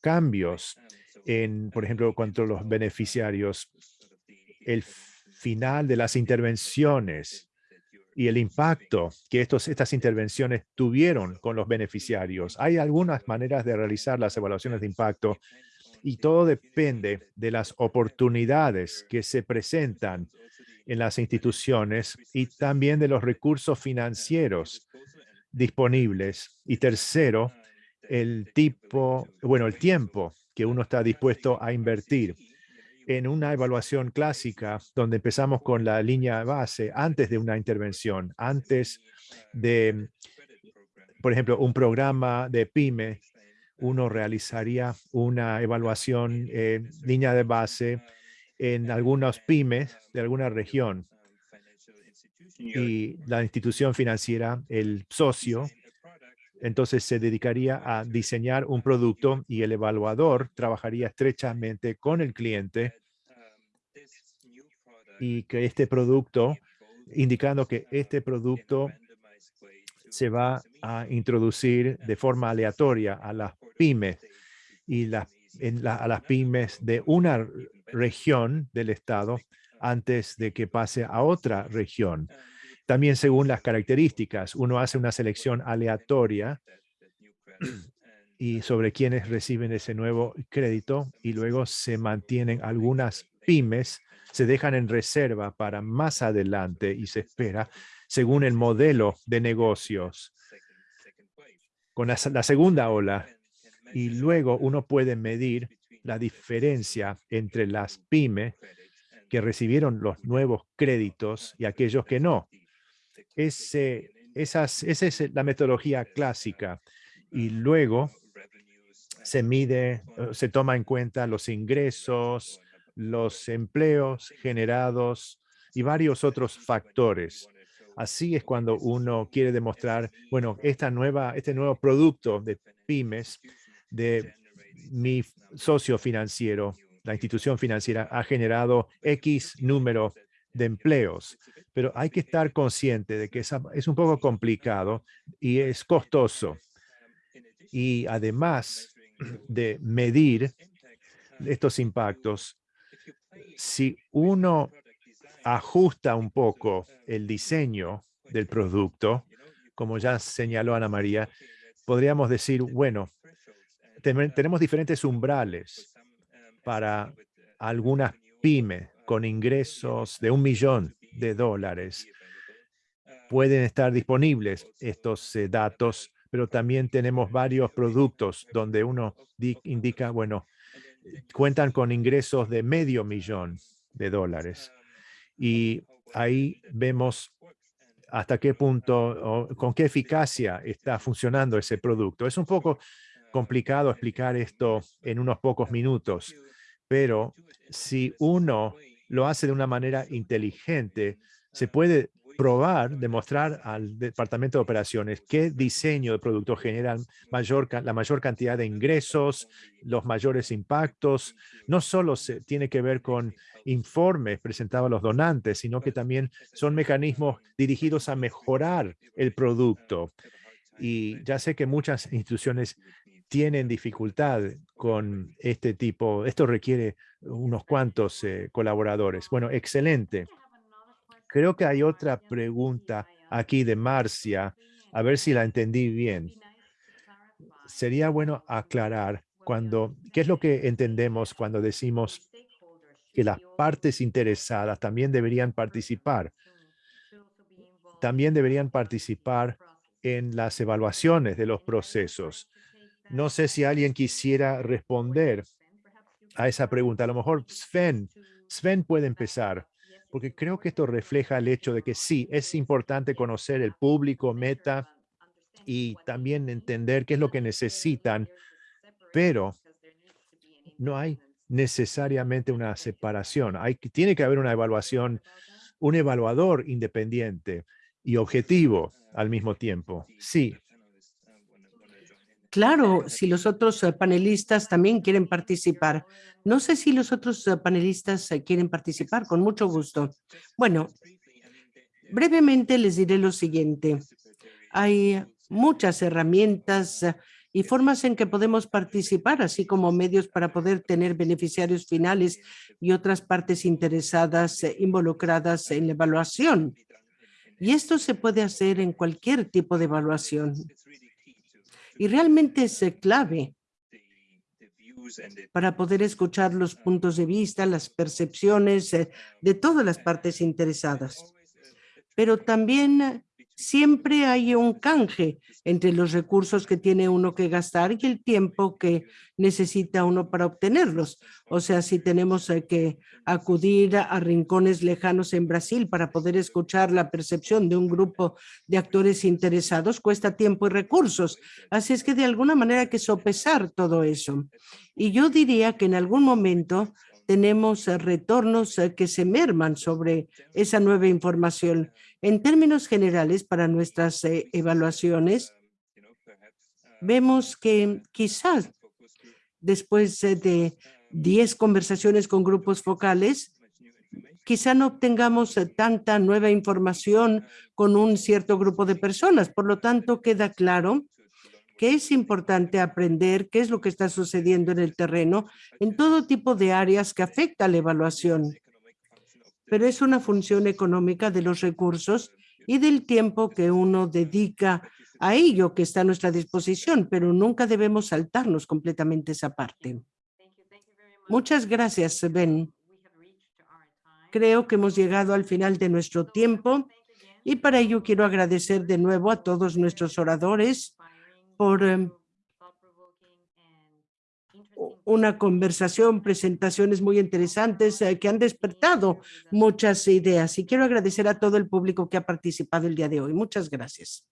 cambios en, por ejemplo, cuanto a los beneficiarios, el final de las intervenciones y el impacto que estos, estas intervenciones tuvieron con los beneficiarios. Hay algunas maneras de realizar las evaluaciones de impacto y todo depende de las oportunidades que se presentan en las instituciones y también de los recursos financieros disponibles. Y tercero, el tipo, bueno, el tiempo que uno está dispuesto a invertir en una evaluación clásica donde empezamos con la línea base antes de una intervención, antes de, por ejemplo, un programa de PYME, uno realizaría una evaluación eh, línea de base en algunos pymes de alguna región. Y la institución financiera, el socio, entonces se dedicaría a diseñar un producto y el evaluador trabajaría estrechamente con el cliente y que este producto, indicando que este producto se va a introducir de forma aleatoria a las pymes y las, a las pymes de una región del estado antes de que pase a otra región. También según las características, uno hace una selección aleatoria y sobre quienes reciben ese nuevo crédito y luego se mantienen algunas pymes, se dejan en reserva para más adelante y se espera según el modelo de negocios con la, la segunda ola y luego uno puede medir la diferencia entre las pymes que recibieron los nuevos créditos y aquellos que no. Ese, esas, esa es la metodología clásica. Y luego se mide, se toma en cuenta los ingresos, los empleos generados y varios otros factores. Así es cuando uno quiere demostrar, bueno, esta nueva, este nuevo producto de pymes, de mi socio financiero, la institución financiera, ha generado X número de empleos, pero hay que estar consciente de que es un poco complicado y es costoso. Y además de medir estos impactos, si uno ajusta un poco el diseño del producto, como ya señaló Ana María, podríamos decir, bueno, tenemos diferentes umbrales para algunas pymes con ingresos de un millón de dólares. Pueden estar disponibles estos eh, datos, pero también tenemos varios productos donde uno indica, bueno, cuentan con ingresos de medio millón de dólares. Y ahí vemos hasta qué punto o con qué eficacia está funcionando ese producto. Es un poco complicado explicar esto en unos pocos minutos, pero si uno lo hace de una manera inteligente, se puede probar, demostrar al departamento de operaciones qué diseño de producto genera mayor, la mayor cantidad de ingresos, los mayores impactos. No solo se tiene que ver con informes presentados a los donantes, sino que también son mecanismos dirigidos a mejorar el producto. Y ya sé que muchas instituciones tienen dificultad con este tipo, esto requiere unos cuantos eh, colaboradores. Bueno, excelente. Creo que hay otra pregunta aquí de Marcia, a ver si la entendí bien. Sería bueno aclarar cuando, qué es lo que entendemos cuando decimos que las partes interesadas también deberían participar. También deberían participar en las evaluaciones de los procesos. No sé si alguien quisiera responder a esa pregunta. A lo mejor Sven, Sven puede empezar, porque creo que esto refleja el hecho de que sí, es importante conocer el público meta y también entender qué es lo que necesitan, pero no hay necesariamente una separación. Hay, tiene que haber una evaluación, un evaluador independiente y objetivo al mismo tiempo. Sí, Claro, si los otros eh, panelistas también quieren participar. No sé si los otros eh, panelistas eh, quieren participar, con mucho gusto. Bueno, brevemente les diré lo siguiente. Hay muchas herramientas y formas en que podemos participar, así como medios para poder tener beneficiarios finales y otras partes interesadas involucradas en la evaluación. Y esto se puede hacer en cualquier tipo de evaluación. Y realmente es clave para poder escuchar los puntos de vista, las percepciones eh, de todas las partes interesadas. Pero también siempre hay un canje entre los recursos que tiene uno que gastar y el tiempo que necesita uno para obtenerlos. O sea, si tenemos eh, que acudir a rincones lejanos en Brasil para poder escuchar la percepción de un grupo de actores interesados, cuesta tiempo y recursos. Así es que de alguna manera hay que sopesar todo eso. Y yo diría que en algún momento tenemos eh, retornos eh, que se merman sobre esa nueva información. En términos generales, para nuestras eh, evaluaciones, vemos que quizás después de 10 conversaciones con grupos focales, quizá no obtengamos tanta nueva información con un cierto grupo de personas. Por lo tanto, queda claro que es importante aprender qué es lo que está sucediendo en el terreno en todo tipo de áreas que afecta a la evaluación. Pero es una función económica de los recursos y del tiempo que uno dedica a ello que está a nuestra disposición, pero nunca debemos saltarnos completamente esa parte. Muchas gracias, Ben. Creo que hemos llegado al final de nuestro tiempo y para ello quiero agradecer de nuevo a todos nuestros oradores por em, una conversación, presentaciones muy interesantes eh, que han despertado muchas ideas. Y quiero agradecer a todo el público que ha participado el día de hoy. Muchas gracias.